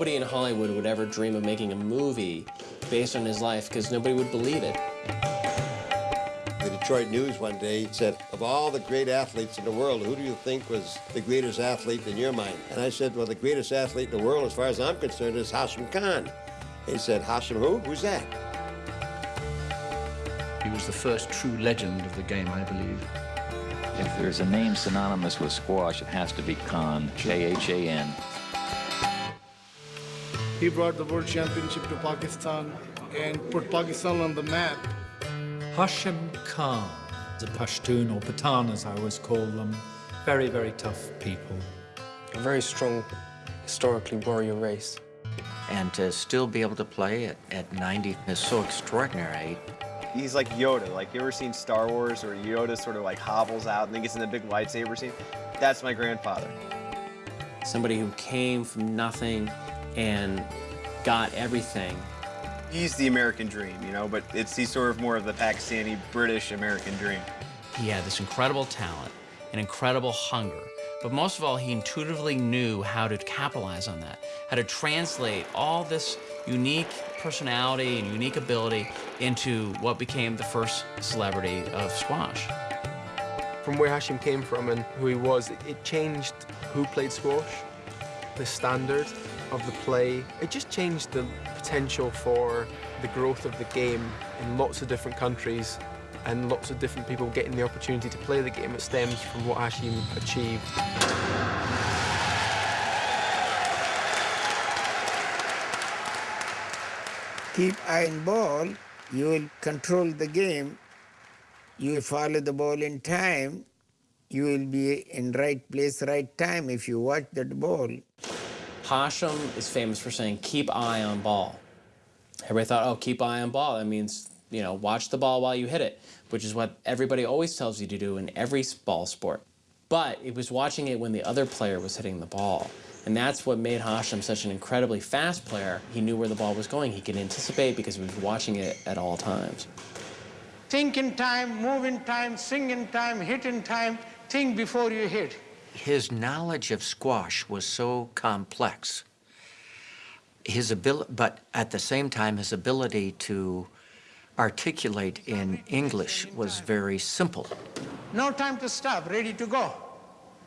nobody in Hollywood would ever dream of making a movie based on his life because nobody would believe it. The Detroit News one day said, of all the great athletes in the world, who do you think was the greatest athlete in your mind? And I said, well, the greatest athlete in the world, as far as I'm concerned, is Hashim Khan. He said, Hashim who? Who's that? He was the first true legend of the game, I believe. If there's a name synonymous with squash, it has to be Khan, K-H-A-N. He brought the world championship to Pakistan and put Pakistan on the map. Hashim Khan, the Pashtun or Pathan as I always call them, very, very tough people. A very strong, historically warrior race. And to still be able to play at, at 90 is so extraordinary. He's like Yoda. Like, you ever seen Star Wars where Yoda sort of like hobbles out and then gets in the big lightsaber scene? That's my grandfather. Somebody who came from nothing and got everything. He's the American dream, you know, but it's he's sort of more of the Pakistani British American dream. He had this incredible talent, an incredible hunger, but most of all, he intuitively knew how to capitalize on that, how to translate all this unique personality and unique ability into what became the first celebrity of squash. From where Hashim came from and who he was, it changed who played squash, the standard of the play. It just changed the potential for the growth of the game in lots of different countries and lots of different people getting the opportunity to play the game. It stems from what Hashim achieved. Keep eye on ball, you will control the game, you will follow the ball in time, you will be in right place, right time if you watch that ball. Hashim is famous for saying, keep eye on ball. Everybody thought, oh, keep eye on ball. That means, you know, watch the ball while you hit it, which is what everybody always tells you to do in every ball sport. But it was watching it when the other player was hitting the ball. And that's what made Hashim such an incredibly fast player. He knew where the ball was going. He could anticipate because he was watching it at all times. Think in time, move in time, swing in time, hit in time, think before you hit. His knowledge of squash was so complex. His ability, but at the same time, his ability to articulate in English was very simple. No time to stop, ready to go.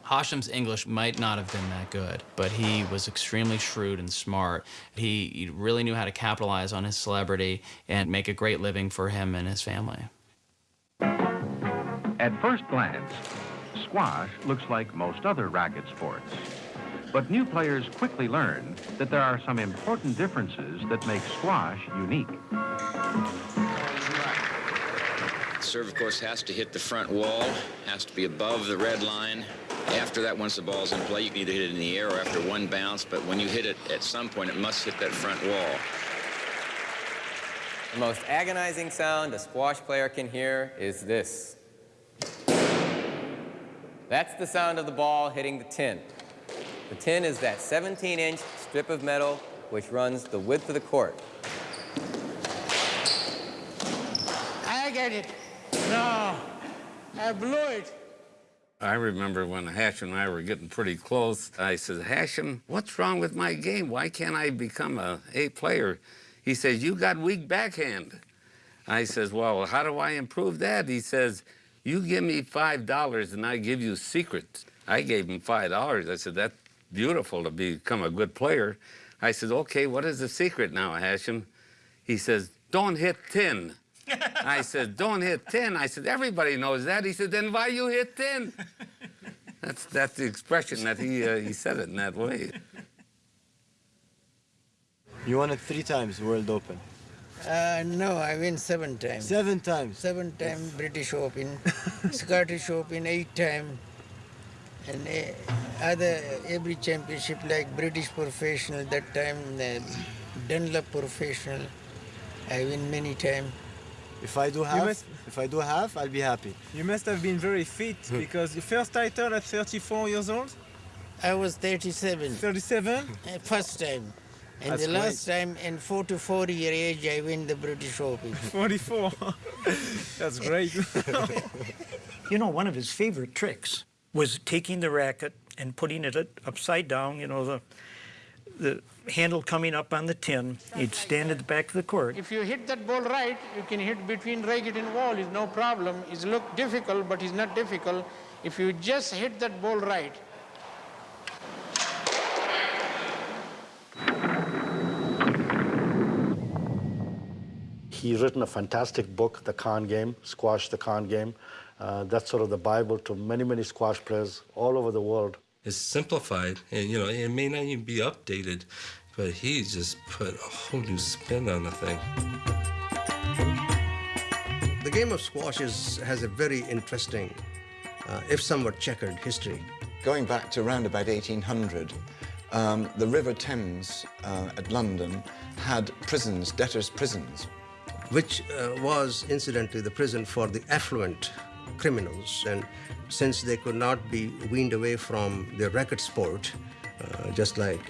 Hashim's English might not have been that good, but he was extremely shrewd and smart. He, he really knew how to capitalize on his celebrity and make a great living for him and his family. At first glance, squash looks like most other racket sports. But new players quickly learn that there are some important differences that make squash unique. serve, of course, has to hit the front wall, has to be above the red line. After that, once the ball's in play, you can either hit it in the air or after one bounce, but when you hit it at some point, it must hit that front wall. The most agonizing sound a squash player can hear is this. That's the sound of the ball hitting the tin. The tin is that 17-inch strip of metal which runs the width of the court. I get it. No, I blew it. I remember when Hashim and I were getting pretty close, I said, Hashim, what's wrong with my game? Why can't I become a A player? He says, you got weak backhand. I says, well, how do I improve that? He says, you give me $5 and I give you secrets. I gave him $5. I said, that's beautiful to become a good player. I said, okay, what is the secret now, Hashim? He says, don't hit 10. I said, don't hit 10. I said, everybody knows that. He said, then why you hit 10? That's, that's the expression that he, uh, he said it in that way. You won it three times, World Open. Uh, no, I win seven times. Seven times? Seven times British Open, Scottish Open eight times, and uh, other every championship like British Professional, that time uh, Dunlop Professional, I win many times. If I do half, must, if I do half, I'll be happy. You must have been very fit because your first title at 34 years old? I was 37. 37? Uh, first time. And That's the great. last time, in 4 to 40 year age, I win the British Open. 44. That's great. you know, one of his favorite tricks was taking the racket and putting it upside down, you know, the, the handle coming up on the tin. He'd stand at the back of the court. If you hit that ball right, you can hit between racket and wall, is no problem. It's look difficult, but it's not difficult. If you just hit that ball right, He's written a fantastic book, The Khan Game, Squash the Khan Game. Uh, that's sort of the Bible to many, many squash players all over the world. It's simplified, and you know, it may not even be updated, but he just put a whole new spin on the thing. The game of squash is, has a very interesting, uh, if somewhat checkered history. Going back to around about 1800, um, the River Thames uh, at London had prisons, debtors' prisons. Which uh, was, incidentally, the prison for the affluent criminals. And since they could not be weaned away from their racket sport, uh, just like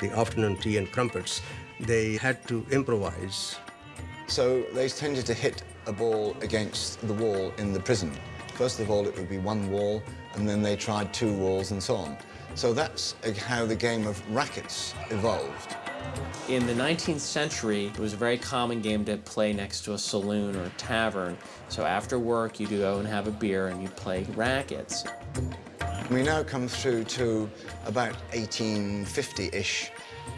the afternoon tea and crumpets, they had to improvise. So they tended to hit a ball against the wall in the prison. First of all, it would be one wall, and then they tried two walls and so on. So that's how the game of rackets evolved. In the 19th century, it was a very common game to play next to a saloon or a tavern. So after work, you'd go and have a beer and you'd play rackets. We now come through to about 1850-ish,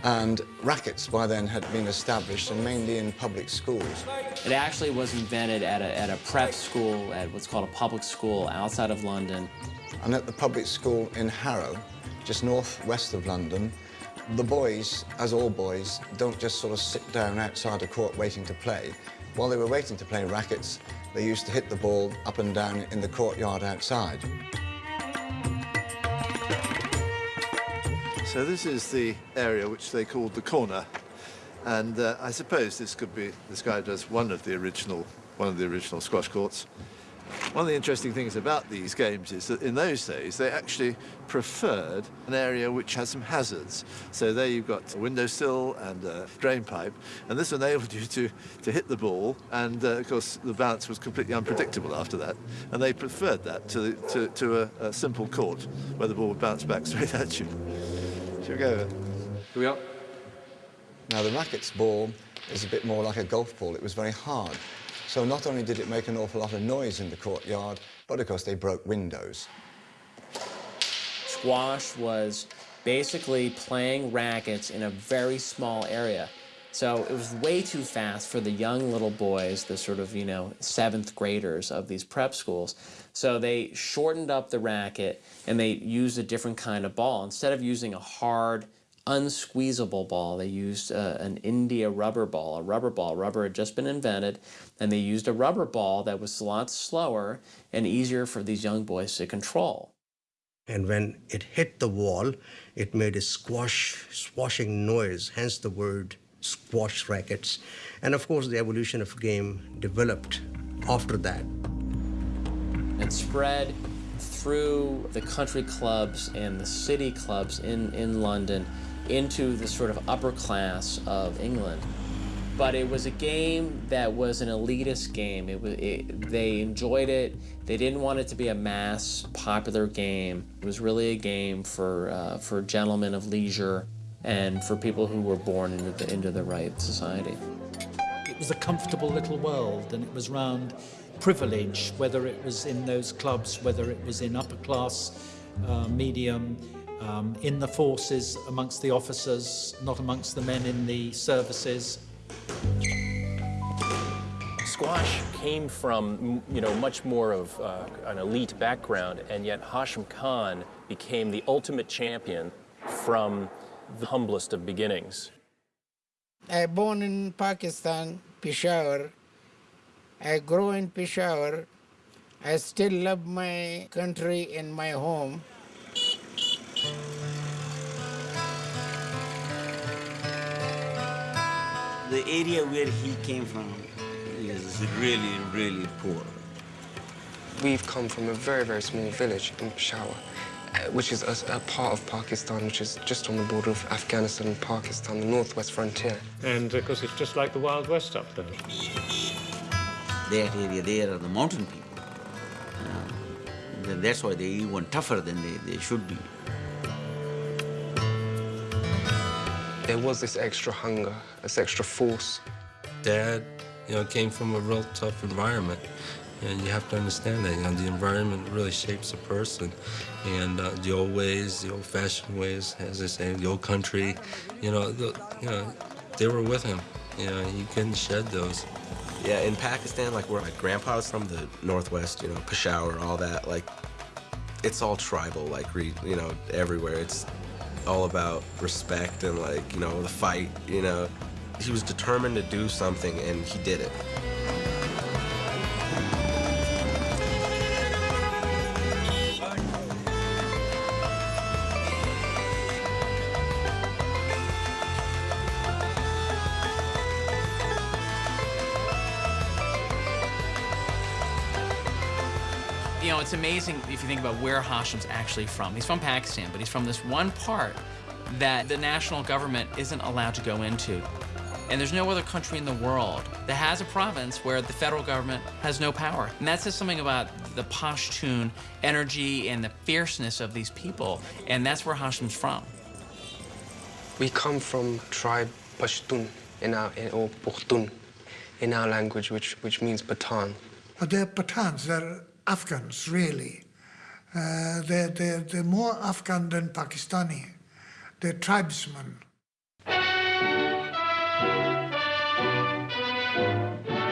and rackets by then had been established, and mainly in public schools. It actually was invented at a, at a prep school, at what's called a public school outside of London. And at the public school in Harrow, just northwest of London, the boys, as all boys, don't just sort of sit down outside a court waiting to play. While they were waiting to play rackets, they used to hit the ball up and down in the courtyard outside. So this is the area which they called the corner, and uh, I suppose this could be described as one of the original, one of the original squash courts. One of the interesting things about these games is that in those days they actually preferred an area which has some hazards. So there you've got a windowsill and a drain pipe, and this enabled you to, to hit the ball, and uh, of course the bounce was completely unpredictable after that, and they preferred that to, to, to a, a simple court where the ball would bounce back straight at you. Shall we go? Here we are. Now the racket's ball is a bit more like a golf ball. It was very hard. So not only did it make an awful lot of noise in the courtyard, but of course they broke windows. Squash was basically playing rackets in a very small area. So it was way too fast for the young little boys, the sort of, you know, seventh graders of these prep schools. So they shortened up the racket and they used a different kind of ball. Instead of using a hard, unsqueezable ball. They used uh, an India rubber ball, a rubber ball. Rubber had just been invented, and they used a rubber ball that was a lot slower and easier for these young boys to control. And when it hit the wall, it made a squash, swashing noise, hence the word squash rackets. And of course, the evolution of game developed after that. It spread through the country clubs and the city clubs in, in London into the sort of upper class of England. But it was a game that was an elitist game. It was, it, they enjoyed it. They didn't want it to be a mass popular game. It was really a game for, uh, for gentlemen of leisure and for people who were born into the, into the right society. It was a comfortable little world and it was round privilege, whether it was in those clubs, whether it was in upper class, uh, medium, um, in the forces, amongst the officers, not amongst the men in the services. Squash came from, you know, much more of uh, an elite background, and yet Hashim Khan became the ultimate champion from the humblest of beginnings. I born in Pakistan, Peshawar. I grew in Peshawar. I still love my country and my home. The area where he came from is really, really poor. We've come from a very, very small village in Peshawar, uh, which is a, a, part of Pakistan, which is just on the border of Afghanistan and Pakistan, the northwest frontier. And of course, it's just like the Wild West up there. That area there are the mountain people. Uh, that's why they're even tougher than they, they should be. There was this extra hunger, this extra force. Dad, you know, came from a real tough environment. And you have to understand that, you know, the environment really shapes a person. And uh, the old ways, the old-fashioned ways, as they say, the old country, you know, the, you know, they were with him. You know, he couldn't shed those. Yeah, in Pakistan, like where my grandpa was from, the Northwest, you know, Peshawar, all that, like, it's all tribal, like, you know, everywhere. It's all about respect and, like, you know, the fight, you know. He was determined to do something, and he did it. You think about where Hashim's actually from. He's from Pakistan, but he's from this one part that the national government isn't allowed to go into. And there's no other country in the world that has a province where the federal government has no power. And that says something about the Pashtun energy and the fierceness of these people. And that's where Hashim's from. We come from tribe Pashtun, in our, in, or Pukhtun, in our language, which, which means Pathan. But they're Pathans, they're Afghans, really. Uh, they're, they're, they're more Afghan than Pakistani. They're tribesmen. The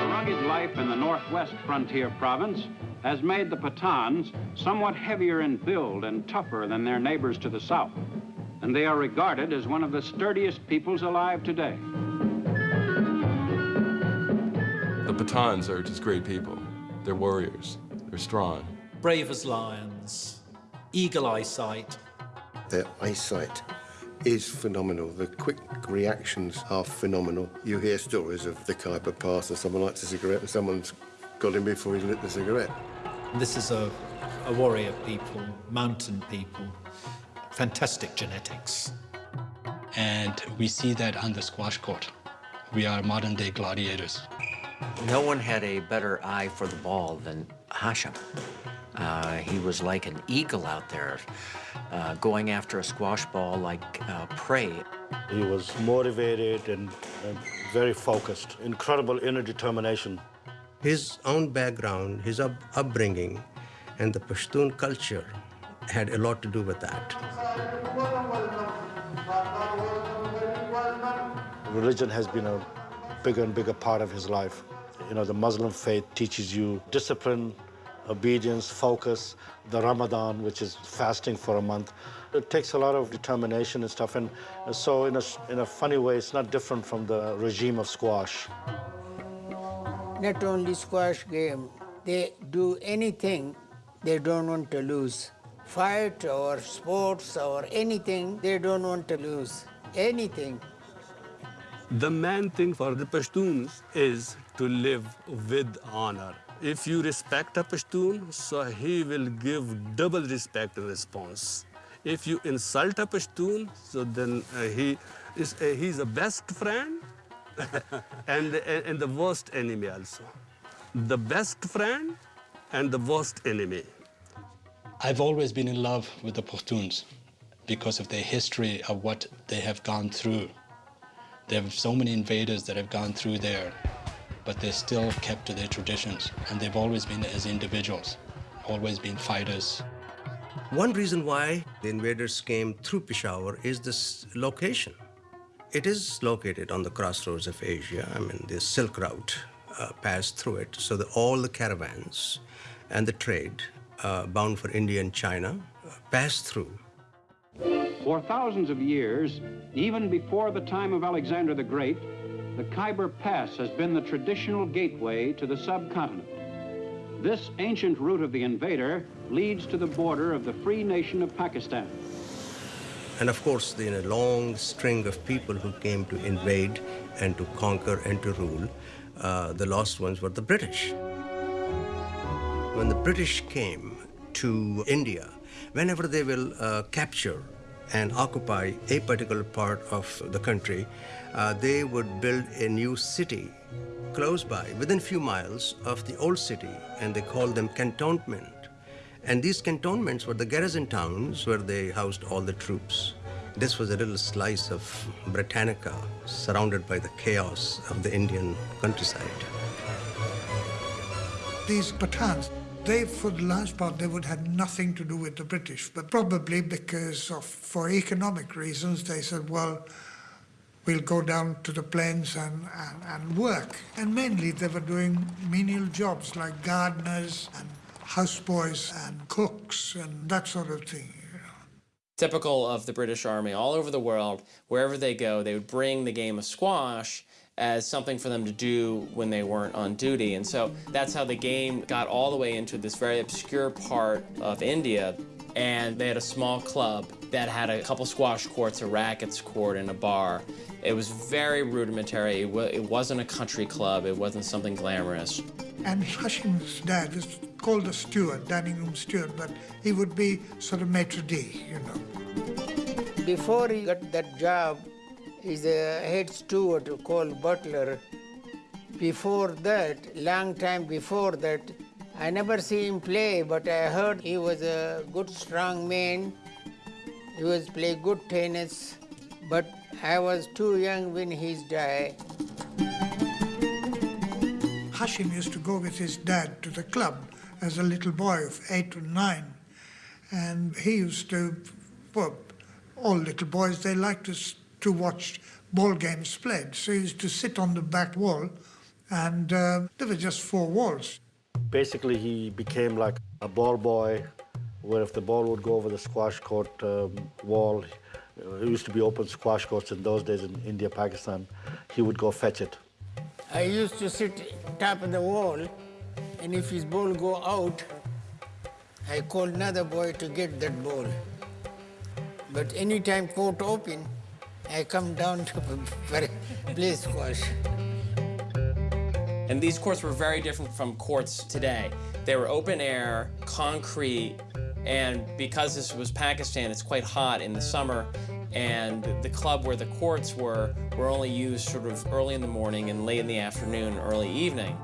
rugged life in the northwest frontier province has made the Pathans somewhat heavier in build and tougher than their neighbors to the south, and they are regarded as one of the sturdiest peoples alive today. The Pathans are just great people. They're warriors. They're strong. Brave as lions, eagle eyesight. Their eyesight is phenomenal. The quick reactions are phenomenal. You hear stories of the Khyber Pass and someone lights a cigarette and someone's got him before he's lit the cigarette. This is a, a warrior people, mountain people, fantastic genetics. And we see that on the squash court. We are modern-day gladiators. No one had a better eye for the ball than Hashim. Uh, he was like an eagle out there, uh, going after a squash ball like uh, prey. He was motivated and, and very focused, incredible inner determination. His own background, his up upbringing, and the Pashtun culture had a lot to do with that. Religion has been a bigger and bigger part of his life. You know, the Muslim faith teaches you discipline, obedience, focus, the Ramadan, which is fasting for a month. It takes a lot of determination and stuff, and so in a, in a funny way, it's not different from the regime of squash. Not only squash game, they do anything they don't want to lose. Fight or sports or anything, they don't want to lose. Anything. The main thing for the Pashtuns is to live with honor. If you respect a Pashtun, so he will give double respect in response. If you insult a Pashtun, so then uh, he is uh, he's a best friend and, and the worst enemy also. The best friend and the worst enemy. I've always been in love with the Pashtuns because of their history of what they have gone through. There have so many invaders that have gone through there, but they're still kept to their traditions, and they've always been as individuals, always been fighters. One reason why the invaders came through Peshawar is this location. It is located on the crossroads of Asia. I mean, the Silk Route uh, passed through it, so that all the caravans and the trade uh, bound for India and China uh, passed through. For thousands of years, even before the time of Alexander the Great, the Khyber Pass has been the traditional gateway to the subcontinent. This ancient route of the invader leads to the border of the free nation of Pakistan. And of course, in a long string of people who came to invade and to conquer and to rule, uh, the last ones were the British. When the British came to India, whenever they will uh, capture and occupy a particular part of the country, uh, they would build a new city close by, within a few miles of the old city, and they called them cantonment. And these cantonments were the garrison towns where they housed all the troops. This was a little slice of Britannica surrounded by the chaos of the Indian countryside. These Pathans, they, for the large part, they would have nothing to do with the British, but probably because of, for economic reasons, they said, well, we'll go down to the plains and, and, and work. And mainly they were doing menial jobs like gardeners and houseboys and cooks and that sort of thing. Typical of the British Army all over the world, wherever they go, they would bring the game of squash as something for them to do when they weren't on duty. And so that's how the game got all the way into this very obscure part of India. And they had a small club that had a couple squash courts, a rackets court, and a bar. It was very rudimentary. It, it wasn't a country club. It wasn't something glamorous. And Hashim's dad was called a steward, dining room steward, but he would be sort of maitre d', you know. Before he got that job, he's a head steward called butler. Before that, long time before that, I never see him play, but I heard he was a good strong man. He was play good tennis, but I was too young when he died. Hashim used to go with his dad to the club as a little boy of eight or nine. And he used to, well, all little boys, they like to, to watch ball games played. So he used to sit on the back wall, and uh, there were just four walls. Basically, he became like a ball boy, where if the ball would go over the squash court um, wall, Uh, it used to be open squash courts in those days in India, Pakistan, he would go fetch it. I used to sit top of the wall, and if his ball go out, I call another boy to get that ball. But anytime court open, I come down to play squash. And these courts were very different from courts today. They were open air, concrete, and because this was Pakistan, it's quite hot in the summer, and the club where the courts were were only used sort of early in the morning and late in the afternoon, early evening.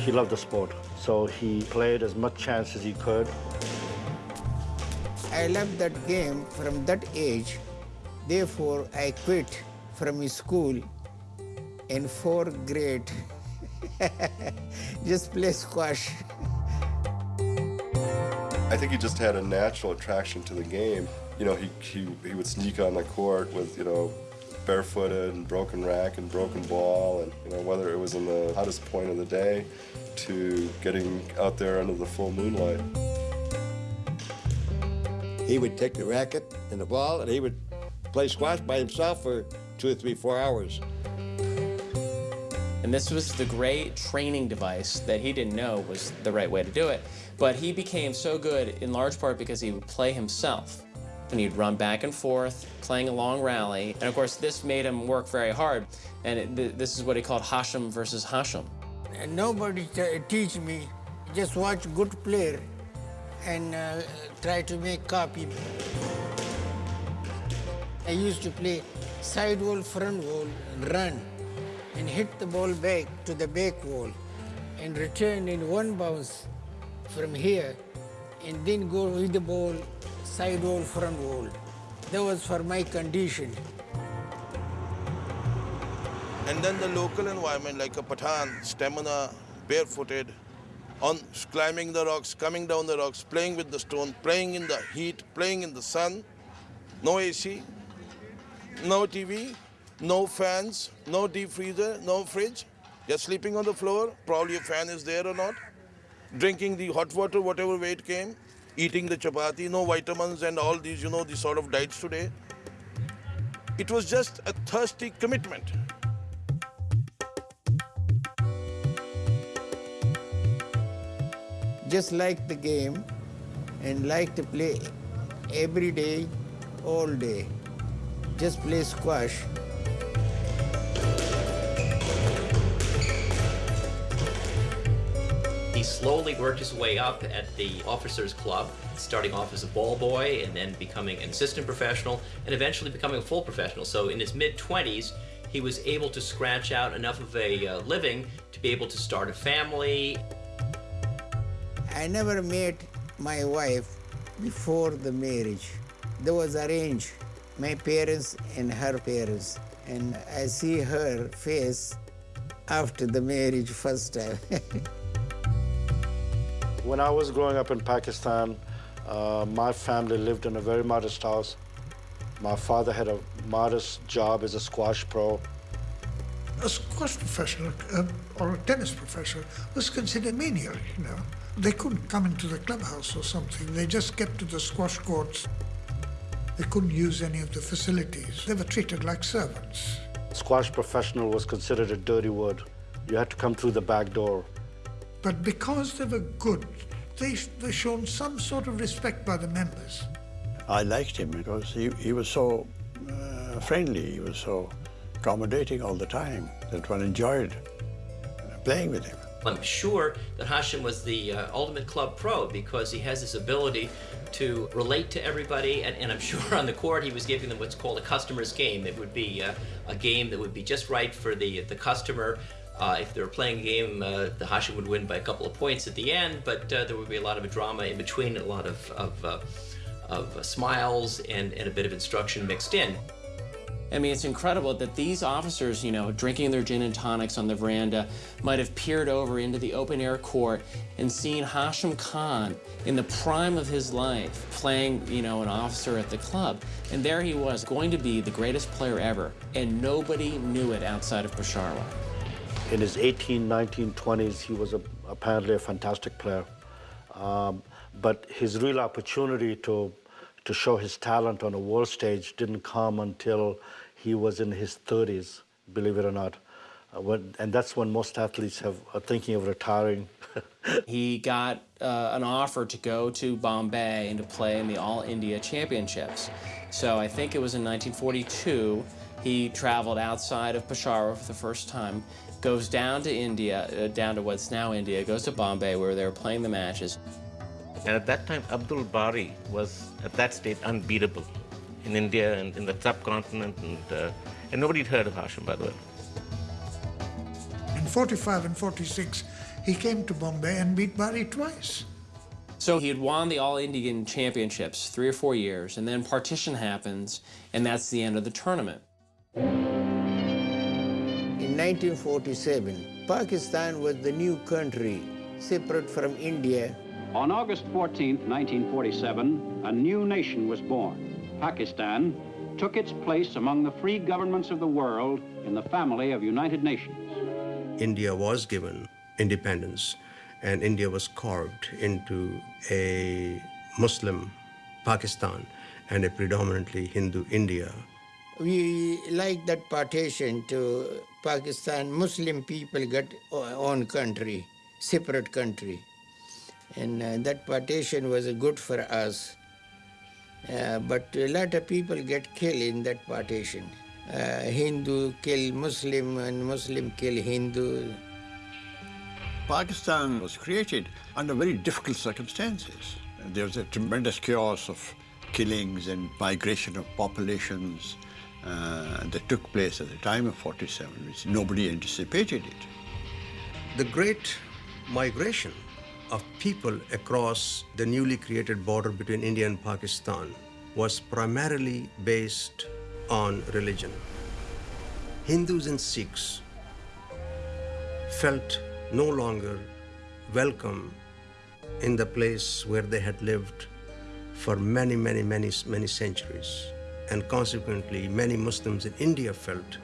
He loved the sport, so he played as much chance as he could. I loved that game from that age. Therefore, I quit from school in fourth grade. just play squash. I think he just had a natural attraction to the game. You know, he, he, he would sneak on the court with, you know, barefooted and broken rack and broken ball and, you know, whether it was in the hottest point of the day to getting out there under the full moonlight. He would take the racket and the ball and he would play squash by himself for two or three, four hours. And this was the great training device that he didn't know was the right way to do it. But he became so good in large part because he would play himself. And he'd run back and forth, playing a long rally. And of course, this made him work very hard. And it, th this is what he called Hashim versus Hashim. And nobody teach me. Just watch good player and uh, try to make copy. I used to play side wall, front wall, run, and hit the ball back to the back wall, and return in one bounce from here, and then go with the ball side wall, front wall. That was for my condition. And then the local environment, like a Pathan, stamina, barefooted, on climbing the rocks, coming down the rocks, playing with the stone, playing in the heat, playing in the sun, no AC, no TV, no fans, no deep freezer, no fridge. You're sleeping on the floor, probably a fan is there or not. Drinking the hot water, whatever way it came. Eating the chapati, no vitamins and all these, you know, these sort of diets today. It was just a thirsty commitment. Just like the game and like to play every day, all day. Just play squash. Slowly worked his way up at the officers club, starting off as a ball boy and then becoming an assistant professional and eventually becoming a full professional. So in his mid-20s, he was able to scratch out enough of a uh, living to be able to start a family. I never met my wife before the marriage. There was arranged, my parents and her parents. And I see her face after the marriage first time. when I was growing up in Pakistan, uh, my family lived in a very modest house. My father had a modest job as a squash pro. A squash professional uh, or a tennis professional was considered menial, you know. They couldn't come into the clubhouse or something. They just kept to the squash courts. They couldn't use any of the facilities. They were treated like servants. Squash professional was considered a dirty word. You had to come through the back door. But because they were good, they were shown some sort of respect by the members. I liked him because he, he was so uh, friendly, he was so accommodating all the time that one enjoyed playing with him. I'm sure that Hashim was the uh, ultimate club pro because he has this ability to relate to everybody, and, and, I'm sure on the court he was giving them what's called a customer's game. It would be uh, a game that would be just right for the the customer. Uh, if they were playing a game, uh, the Hashim would win by a couple of points at the end, but uh, there would be a lot of drama in between, a lot of, of, uh, of smiles and, and a bit of instruction mixed in. I mean, it's incredible that these officers, you know, drinking their gin and tonics on the veranda, might have peered over into the open air court and seen Hashim Khan in the prime of his life playing, you know, an officer at the club. And there he was, going to be the greatest player ever, and nobody knew it outside of Peshawar. In his 18, 19, 20s, he was a, apparently a fantastic player. Um, but his real opportunity to to show his talent on a world stage didn't come until he was in his 30s, believe it or not. Uh, when, and that's when most athletes have, are thinking of retiring. he got uh, an offer to go to Bombay and to play in the All India Championships. So I think it was in 1942, he traveled outside of Peshawar for the first time, goes down to India, uh, down to what's now India, goes to Bombay where they were playing the matches. And at that time, Abdul Bari was, at that stage, unbeatable in India and in the subcontinent, and, uh, and nobody had heard of Hashim, by the way. In 45 and 46, he came to Bombay and beat Bari twice. So he had won the All Indian Championships three or four years, and then partition happens, and that's the end of the tournament. In 1947, Pakistan was the new country, separate from India on August 14, 1947, a new nation was born. Pakistan took its place among the free governments of the world in the family of United Nations. India was given independence, and India was carved into a Muslim Pakistan and a predominantly Hindu India. We like that partition to Pakistan. Muslim people got own country, separate country. And uh, that partition was good for us. Uh, but a lot of people get killed in that partition. Uh, Hindu kill Muslim and Muslim kill Hindu. Pakistan was created under very difficult circumstances. There was a tremendous chaos of killings and migration of populations Uh, that took place at the time of 47, which nobody anticipated it. The great migration of people across the newly created border between India and Pakistan was primarily based on religion. Hindus and Sikhs felt no longer welcome in the place where they had lived for many, many, many, many centuries. And consequently, many Muslims in India felt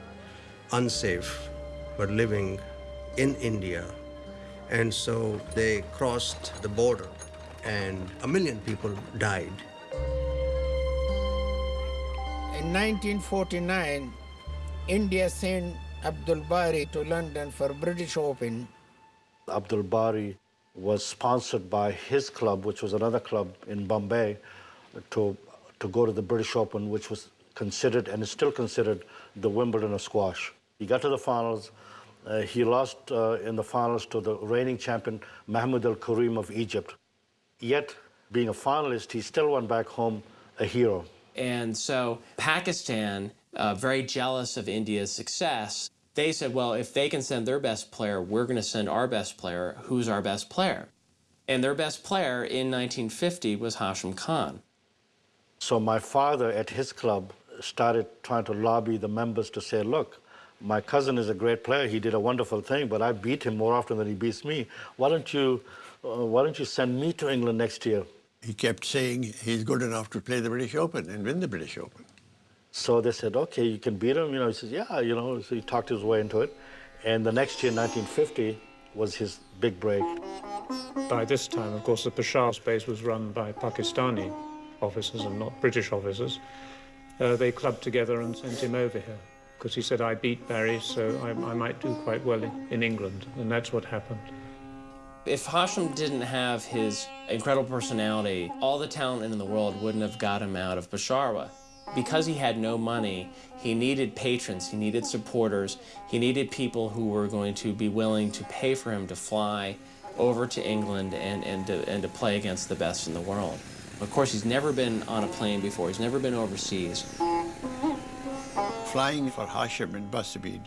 unsafe for living in India and so they crossed the border and a million people died. In 1949, India sent Abdul Bari to London for British Open. Abdul Bari was sponsored by his club, which was another club in Bombay, to, to go to the British Open, which was considered and is still considered the Wimbledon of squash. He got to the finals, uh, he lost uh, in the finals to the reigning champion, Mahmoud Al Karim of Egypt. Yet, being a finalist, he still went back home a hero. And so Pakistan, uh, very jealous of India's success, they said, well, if they can send their best player, we're going to send our best player. Who's our best player? And their best player in 1950 was Hashim Khan. So my father at his club started trying to lobby the members to say, look, my cousin is a great player. He did a wonderful thing, but I beat him more often than he beats me. Why don't you, uh, why don't you send me to England next year? He kept saying he's good enough to play the British Open and win the British Open. So they said, okay, you can beat him. You know, he says, yeah, you know. So he talked his way into it. And the next year, 1950, was his big break. By this time, of course, the Peshawar space was run by Pakistani officers and not British officers. Uh, they clubbed together and sent him over here because he said, I beat Bari, so I, I might do quite well in, in England. And that's what happened. If Hashim didn't have his incredible personality, all the talent in the world wouldn't have got him out of Peshawar. Because he had no money, he needed patrons, he needed supporters, he needed people who were going to be willing to pay for him to fly over to England and, and, to, and to play against the best in the world. Of course, he's never been on a plane before, he's never been overseas. Flying for Hashim and Basabid,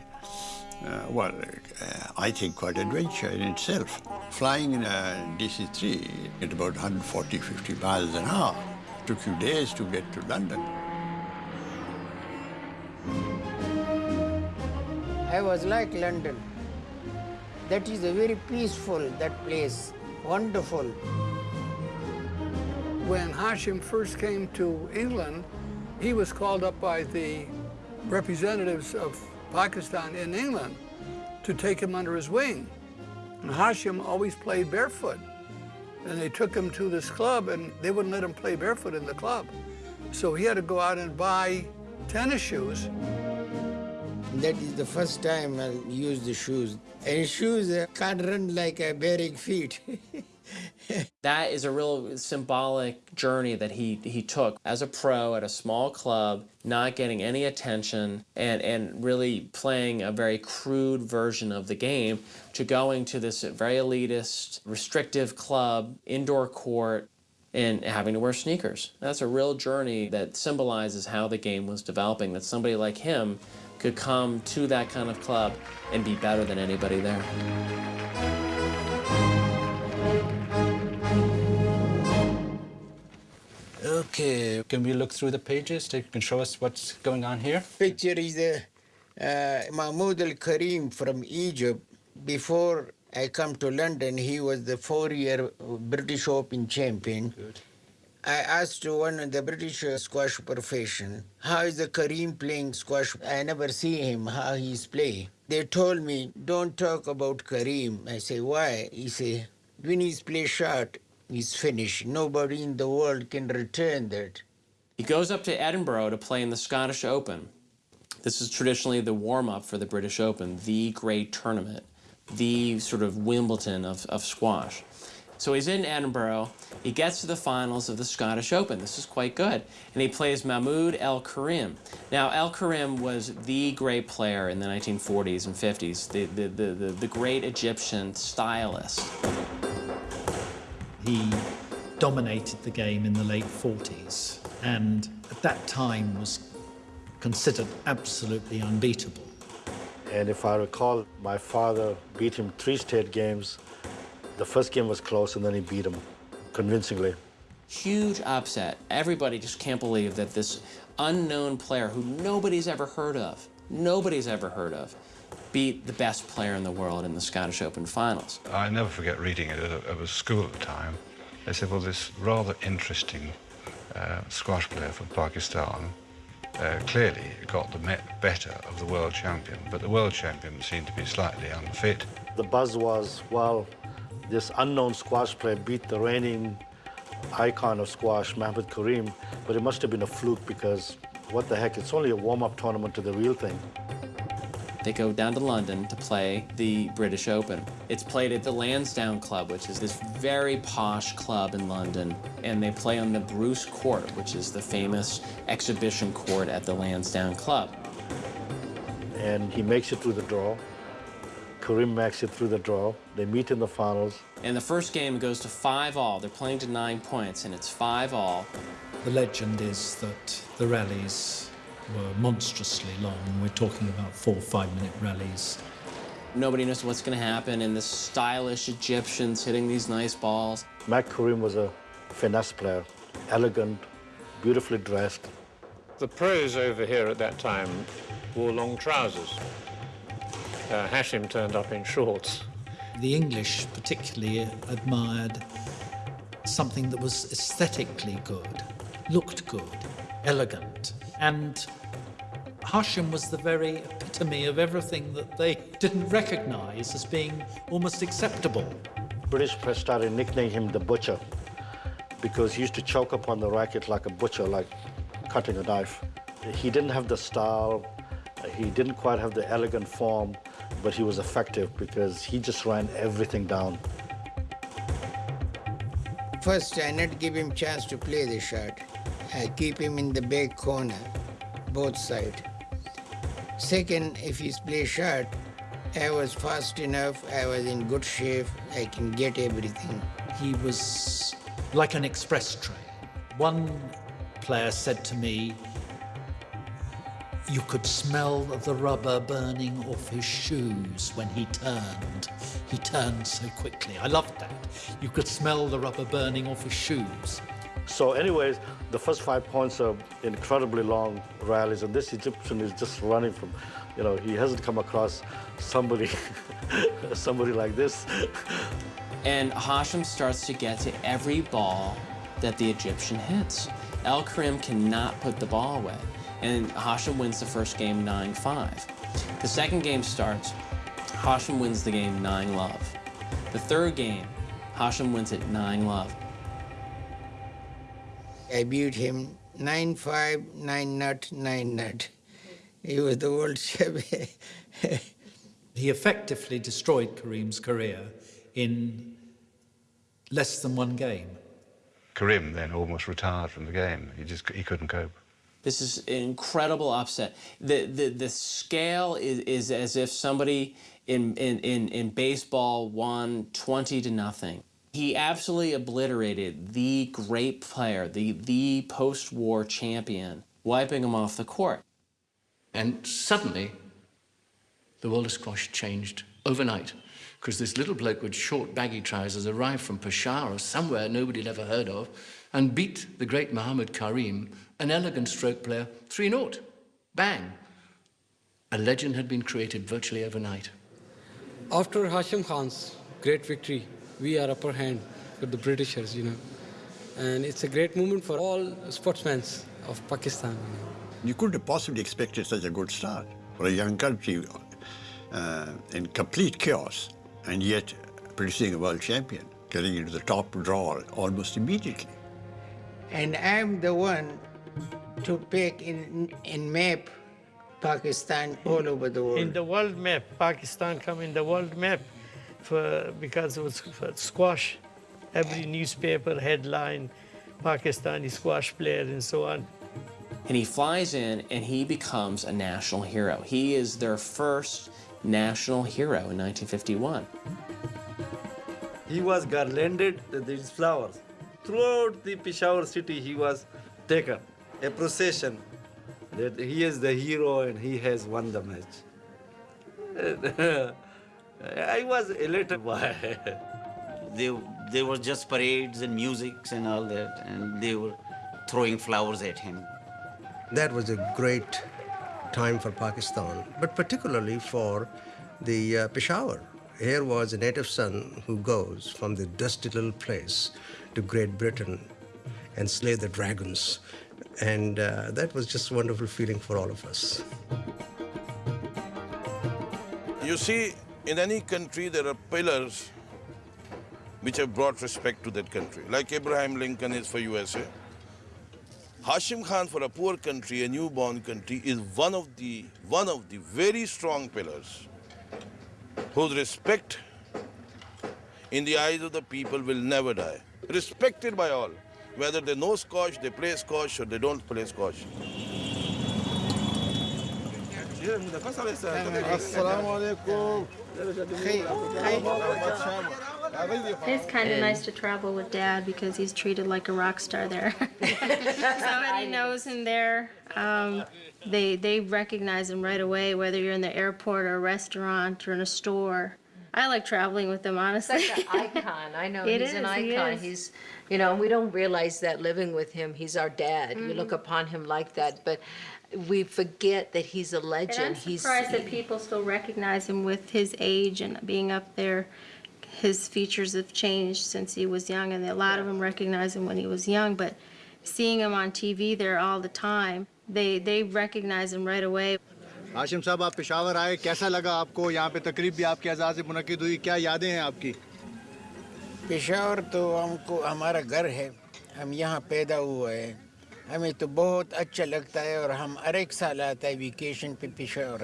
uh, well, uh, I think quite adventure in itself. Flying in a DC-3 at about 140, 50 miles an hour took you days to get to London. I was like London. That is a very peaceful, that place. Wonderful. When Hashim first came to England, he was called up by the representatives of Pakistan in England to take him under his wing. And Hashim always played barefoot. And they took him to this club and they wouldn't let him play barefoot in the club. So he had to go out and buy tennis shoes. That is the first time I used the shoes. And shoes uh, can't run like a bearing feet. that is a real symbolic journey that he, he took as a pro at a small club, not getting any attention, and, and really playing a very crude version of the game to going to this very elitist, restrictive club, indoor court, and having to wear sneakers. That's a real journey that symbolizes how the game was developing, that somebody like him could come to that kind of club and be better than anybody there. Okay, can we look through the pages? You can show us what's going on here? Picture is the uh, Mahmoud al-Karim from Egypt. Before I come to London, he was the four-year British Open champion. Good. I asked one of the British squash profession, how is the Karim playing squash? I never see him, how he's playing. They told me, don't talk about Karim. I say, why? He say, when he's play shot, he's finished. Nobody in the world can return that. He goes up to Edinburgh to play in the Scottish Open. This is traditionally the warm-up for the British Open, the great tournament, the sort of Wimbledon of, of squash. So he's in Edinburgh. He gets to the finals of the Scottish Open. This is quite good. And he plays Mahmoud El Karim. Now, El Karim was the great player in the 1940s and 50s, the, the, the, the, the great Egyptian stylist. He dominated the game in the late 40s and at that time was considered absolutely unbeatable. And if I recall, my father beat him three state games the first game was close, and then he beat him convincingly. Huge upset. Everybody just can't believe that this unknown player who nobody's ever heard of, nobody's ever heard of, beat the best player in the world in the Scottish Open finals. I never forget reading it at a school at the time. They said, well, this rather interesting uh, squash player from Pakistan uh, clearly got the better of the world champion, but the world champion seemed to be slightly unfit. The buzz was, well, this unknown squash player beat the reigning icon of squash, Mahmoud Karim, but it must have been a fluke because what the heck, it's only a warm-up tournament to the real thing. They go down to London to play the British Open. It's played at the Lansdowne Club, which is this very posh club in London, and they play on the Bruce Court, which is the famous exhibition court at the Lansdowne Club. And he makes it through the draw. Karim makes it through the draw. They meet in the finals. And the first game goes to five all. They're playing to nine points, and it's five all. The legend is that the rallies were monstrously long. We're talking about four, five-minute rallies. Nobody knows what's going to happen, and the stylish Egyptians hitting these nice balls. Mac Karim was a finesse player, elegant, beautifully dressed. The pros over here at that time wore long trousers. Uh, Hashim turned up in shorts. The English particularly admired something that was aesthetically good, looked good, elegant. And Hashim was the very epitome of everything that they didn't recognize as being almost acceptable. British press started nicknaming him the butcher because he used to choke upon the racket like a butcher, like cutting a knife. He didn't have the style, he didn't quite have the elegant form, but he was effective because he just ran everything down. First, I not give him chance to play the shot. I keep him in the back corner, both side. Second, if he's play shot, I was fast enough, I was in good shape, I can get everything. He was like an express train. One player said to me, you could smell the rubber burning off his shoes when he turned. He turned so quickly. I loved that. You could smell the rubber burning off his shoes. So anyways, the first five points are incredibly long rallies, and this Egyptian is just running from, you know, he hasn't come across somebody, somebody like this. And Hashim starts to get to every ball that the Egyptian hits. El Karim cannot put the ball away, and Hashim wins the first game 9-5. The second game starts, Hashim wins the game 9-love. The third game, Hashim wins it 9-love. I beat him 9-5, 9 nut, 9 nut. He was the world champion. he effectively destroyed Karim's career in less than one game. Karim then almost retired from the game. He just he couldn't cope. This is an incredible upset. The the the scale is, is as if somebody in, in, in, in baseball won 20 to nothing. He absolutely obliterated the great player, the, the post-war champion, wiping him off the court. And suddenly, the world of squash changed overnight because this little bloke with short baggy trousers arrived from Peshawar or somewhere nobody had ever heard of and beat the great Muhammad Karim, an elegant stroke player, 3-0. Bang. A legend had been created virtually overnight. After Hashim Khan's great victory, we are upper hand with the Britishers, you know. And it's a great moment for all sportsmen of Pakistan. You, know. you couldn't have possibly expected such a good start for a young country uh, in complete chaos and yet producing a world champion, getting into the top draw almost immediately. And I'm the one to pick in, in map Pakistan all over the world. In the world map, Pakistan come in the world map for, because it was squash. Every newspaper headline, Pakistani squash player and so on. And he flies in and he becomes a national hero. He is their first national hero in 1951. He was garlanded with these flowers. Throughout the Peshawar city, he was taken. A procession that he is the hero and he has won the match. I was elated by they, they were just parades and musics and all that, and they were throwing flowers at him. That was a great time for Pakistan, but particularly for the uh, Peshawar. Here was a native son who goes from the dusty little place to Great Britain and slay the dragons. And uh, that was just a wonderful feeling for all of us. You see, in any country, there are pillars which have brought respect to that country, like Abraham Lincoln is for USA. Hashim Khan for a poor country, a newborn country, is one of the, one of the very strong pillars whose respect in the eyes of the people will never die. Respected by all, whether they know squash, they play squash, or they don't play squash. It's kind of nice to travel with Dad because he's treated like a rock star there. Somebody knows him there. Um, they they recognize him right away, whether you're in the airport or a restaurant or in a store. I like traveling with him, honestly. Such an icon. I know It he's an is, he icon. is. He's, you know, we don't realize that living with him. He's our dad. We look upon him like that, but we forget that he's a And I'm legend. He's surprised that people still recognize him with his age and being up there. His features have changed since he was young, and a lot of them recognize him when he was young. But seeing him on TV there all the time, they they recognize him right away. Hashim साहब आप पेशावर आए कैसा लगा आपको यहाँ पे तकरीब भी आपके एजाज से मुनद हुई क्या यादें हैं आपकी पेशावर तो हमको हमारा घर है हम यहाँ पैदा हुए हैं ہمیں تو بہت اچھا لگتا ہے اور ہم ہر ایک سال آتا ہے ویکیشن پہ پشاور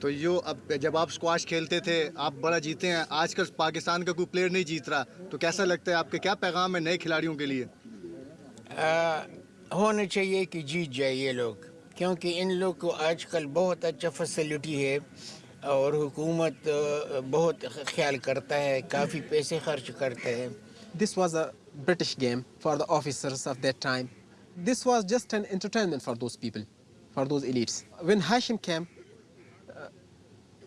تو یو اب جب آپ اسکواش کھیلتے تھے آپ بڑا جیتے ہیں آج کل پاکستان کا کوئی پلیئر نہیں جیت رہا۔ تو کیسا لگتا ہے آپ کے کیا پیغام ہے نئے کھلاڑیوں کے لیے؟ ہونا چاہیے کہ جیت جائے یہ لوگ کیونکہ ان لوگ کو آج کل بہت اچھا فیسلٹی ہے اور حکومت بہت خیال کرتا ہے کافی پیسے خرچ کرتا ہے۔ This was a British game for the officers of that time This was just an entertainment for those people, for those elites. When Hashim came, uh,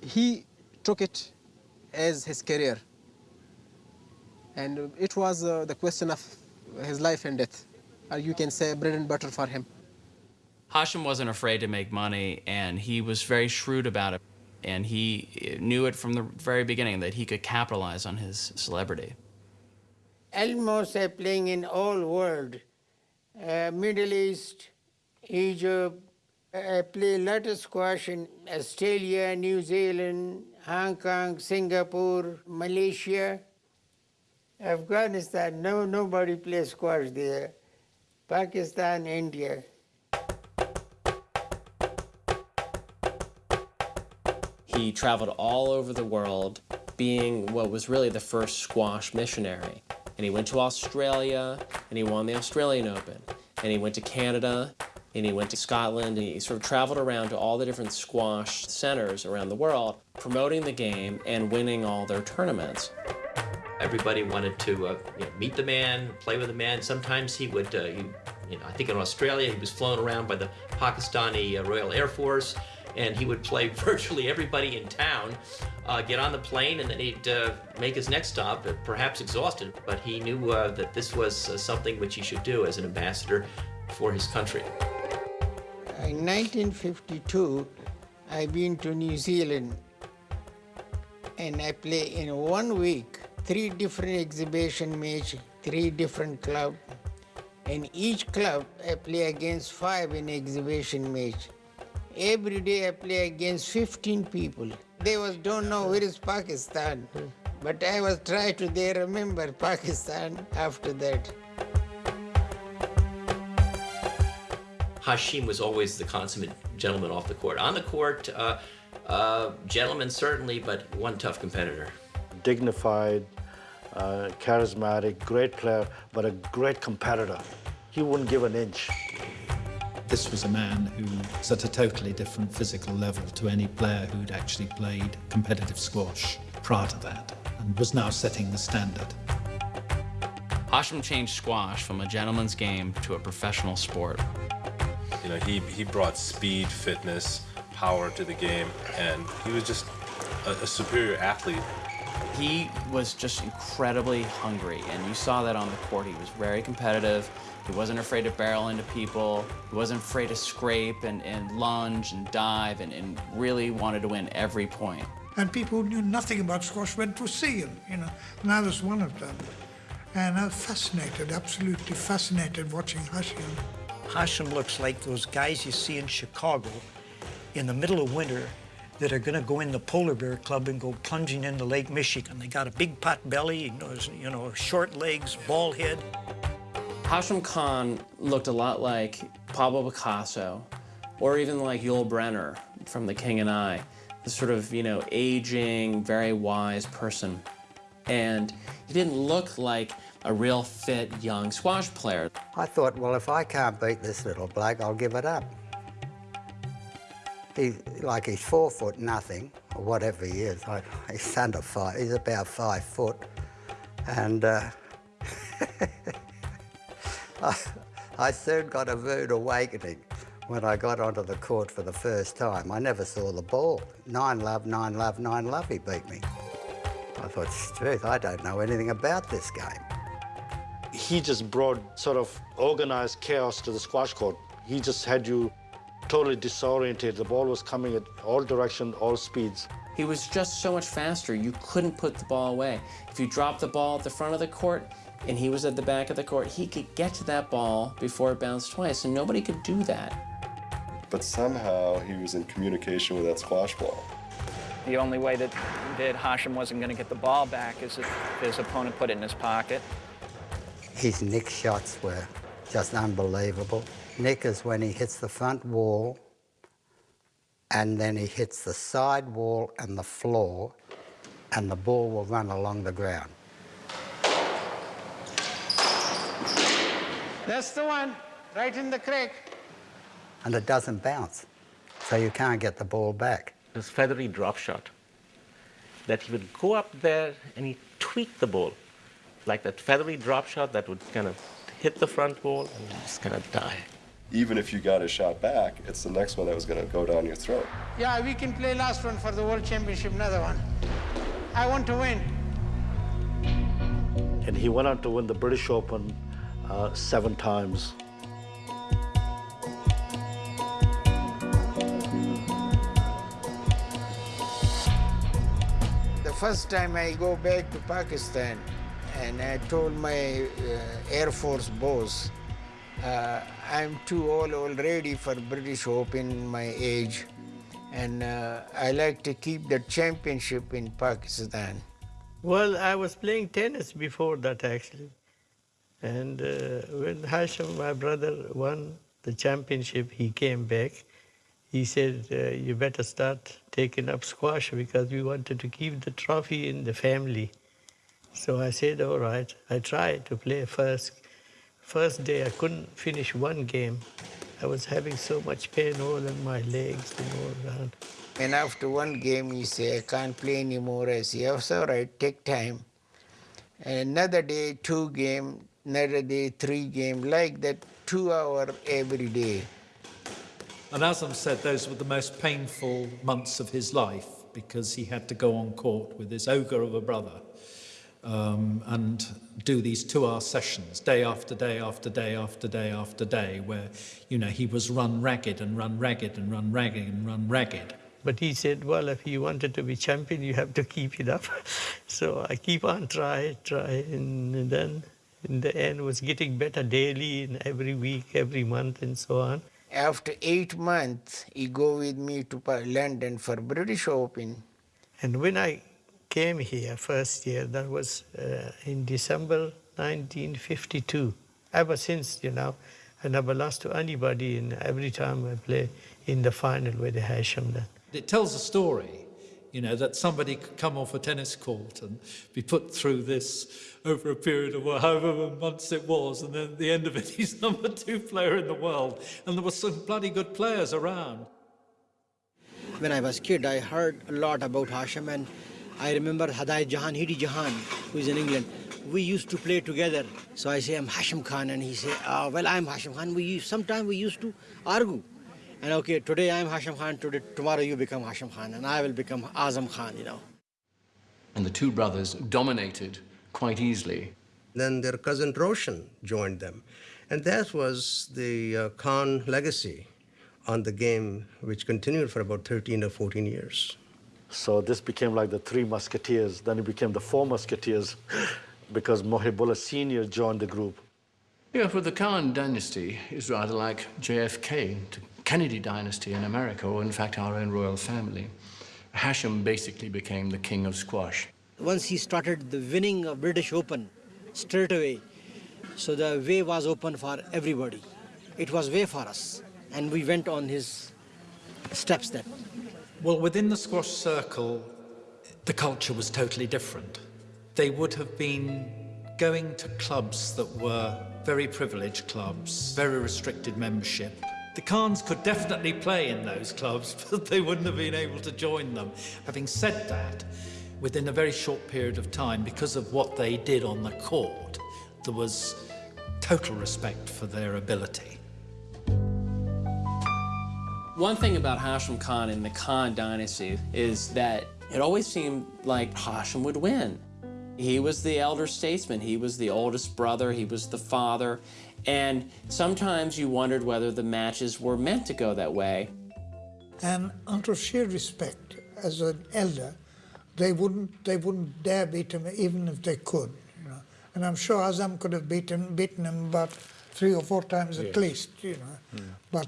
he took it as his career. And it was uh, the question of his life and death. Or you can say bread and butter for him. Hashim wasn't afraid to make money, and he was very shrewd about it. And he knew it from the very beginning that he could capitalize on his celebrity. almost are playing in all world, Uh, Middle East, Egypt. I play a lot squash in Australia, New Zealand, Hong Kong, Singapore, Malaysia, Afghanistan. No, nobody plays squash there. Pakistan, India. He traveled all over the world, being what was really the first squash missionary. And he went to Australia, and he won the Australian Open. And he went to Canada, and he went to Scotland, and he sort of traveled around to all the different squash centers around the world, promoting the game and winning all their tournaments. Everybody wanted to uh, you know, meet the man, play with the man. Sometimes he would, uh, he, you know, I think in Australia he was flown around by the Pakistani uh, Royal Air Force, and he would play virtually everybody in town. Uh, get on the plane, and then he'd uh, make his next stop, uh, perhaps exhausted, but he knew uh, that this was uh, something which he should do as an ambassador for his country. In 1952, I've been to New Zealand and I play in one week three different exhibition match, three different club. In each club, I play against five in exhibition match. Every day I play against 15 people. They was don't know where is Pakistan, but I was trying to they remember Pakistan after that. Hashim was always the consummate gentleman off the court. On the court, uh, uh, gentleman certainly, but one tough competitor. Dignified, uh, charismatic, great player, but a great competitor. He wouldn't give an inch. This was a man who was at a totally different physical level to any player who'd actually played competitive squash prior to that and was now setting the standard. Hashim changed squash from a gentleman's game to a professional sport. You know, he, he brought speed, fitness, power to the game, and he was just a, a superior athlete. He was just incredibly hungry, and you saw that on the court. He was very competitive. He wasn't afraid to barrel into people. He wasn't afraid to scrape and, and lunge and dive and, and really wanted to win every point. And people who knew nothing about squash went to see him, you know, and I was one of them. And I was fascinated, absolutely fascinated watching Hashim. Hashim looks like those guys you see in Chicago in the middle of winter that are going to go in the polar bear club and go plunging into Lake Michigan. They got a big pot belly, you know, you know short legs, bald head. Hashim Khan looked a lot like Pablo Picasso, or even like Yul Brynner from The King and I, this sort of, you know, aging, very wise person. And he didn't look like a real fit young squash player. I thought, well, if I can't beat this little bloke, I'll give it up. He, like he's four foot nothing, or whatever he is. I, he's under five, he's about five foot. And uh, I, I soon got a rude awakening when I got onto the court for the first time. I never saw the ball. Nine love, nine love, nine love, he beat me. I thought, truth, I don't know anything about this game. He just brought sort of organized chaos to the squash court. He just had you totally disoriented. The ball was coming at all directions, all speeds. He was just so much faster, you couldn't put the ball away. If you dropped the ball at the front of the court and he was at the back of the court, he could get to that ball before it bounced twice, and nobody could do that. But somehow he was in communication with that squash ball. The only way that, that Hashim wasn't going to get the ball back is if his opponent put it in his pocket. His nick shots were just unbelievable. Nick is when he hits the front wall and then he hits the side wall and the floor and the ball will run along the ground. That's the one, right in the crack. And it doesn't bounce, so you can't get the ball back. This feathery drop shot, that he would go up there and he tweak the ball, like that feathery drop shot that would kind of hit the front wall and just kind of die. Even if you got a shot back, it's the next one that was going to go down your throat. Yeah, we can play last one for the World Championship, another one. I want to win. And he went on to win the British Open uh, seven times. The first time I go back to Pakistan, and I told my uh, Air Force boss, uh, I'm too old already for British Open, in my age, and uh, I like to keep the championship in Pakistan. Well, I was playing tennis before that actually. And uh, when Hashim, my brother, won the championship, he came back. He said, uh, you better start taking up squash because we wanted to keep the trophy in the family. So I said, all right. I tried to play first. First day, I couldn't finish one game. I was having so much pain all in my legs and all around. And after one game, he said, I can't play anymore. I said, oh, it's all right, take time. And another day, two game, another day, three game, like that, two hour every day. And Azam said those were the most painful months of his life because he had to go on court with his ogre of a brother um, and do these two-hour sessions day after day after day after day after day where, you know, he was run ragged and run ragged and run ragged and run ragged. But he said, well, if you wanted to be champion, you have to keep it up. so I keep on try, try, and then in the end was getting better daily and every week, every month, and so on. After eight months, he go with me to London for British Open. And when I came here first year, that was uh, in December 1952. Ever since, you know, I never lost to anybody, and every time I play in the final with Hashim. Then. It tells a story, you know, that somebody could come off a tennis court and be put through this over a period of however months it was, and then at the end of it, he's number two player in the world. And there were some bloody good players around. When I was kid, I heard a lot about Hashim, and I remember Hadai Jahan, Hiddy Jahan, who is in England. We used to play together. So I say, I'm Hashim Khan, and he say, oh, well, I'm Hashim Khan. We Sometimes we used to argue. And okay, today I'm Hashim Khan, today, tomorrow you become Hashim Khan, and I will become Azam Khan, you know. And the two brothers dominated quite easily. Then their cousin Roshan joined them. And that was the uh, Khan legacy on the game, which continued for about 13 or 14 years. So this became like the three musketeers. Then it became the four musketeers because Mohibullah Sr. joined the group. Yeah, for the Khan dynasty is rather like JFK the Kennedy dynasty in America, or in fact our own royal family. Hashim basically became the king of squash. Once he started the winning of British Open, straight away, so the way was open for everybody. It was way for us, and we went on his steps then. Well, within the squash circle, the culture was totally different. They would have been going to clubs that were very privileged clubs, very restricted membership. The Khans could definitely play in those clubs, but they wouldn't have been able to join them. Having said that, within a very short period of time, because of what they did on the court, there was total respect for their ability. One thing about Hashim Khan and the Khan dynasty is that it always seemed like Hashim would win. He was the elder statesman, he was the oldest brother, he was the father, and sometimes you wondered whether the matches were meant to go that way. And out of sheer respect, as an elder, they wouldn't they wouldn't dare beat him even if they could. You know? And I'm sure Azam could have beaten beaten him about three or four times at Yes. least, you know, but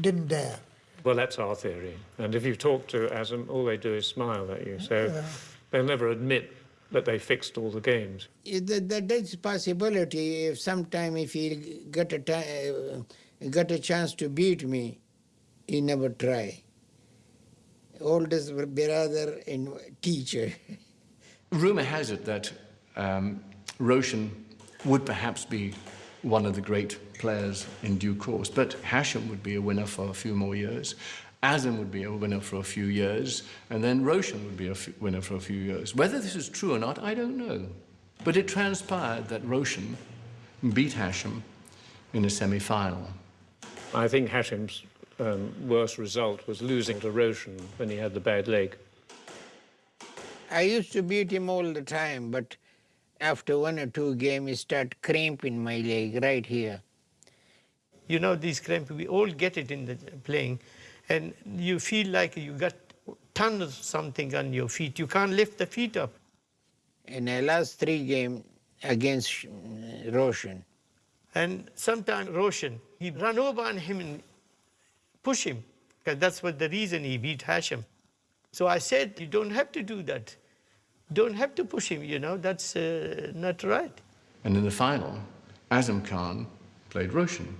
didn't dare. Well, that's our theory. And if you talk to Azam, all they do is smile at you. So Yeah. they'll never admit that they fixed all the games. It- that, that, that's a possibility. If sometime if he got a uh, got a chance to beat me, he never try. Oldest brother and teacher. Rumour has it that um, Roshan would perhaps be one of the great players in due course, but Hashim would be a winner for a few more years. Azam would be a winner for a few years, and then Roshan would be a f- winner for a few years. Whether this is true or not, I don't know. But it transpired that Roshan beat Hashim in a semi-final. I think Hashim's um, worst result was losing to Roshan when he had the bad leg. I used to beat him all the time, but after one or two games, he start cramping my leg right here. You know, these cramp, we all get it in the playing, and you feel like you got tons of something on your feet. You can't lift the feet up. In the last three games against Roshan, And sometimes Roshan, he run over on him and push him, because that's what the reason he beat Hashim. So I said, you don't have to do that. Don't have to push him, you know, that's uh, not right. And in the final, Azam Khan played Roshan.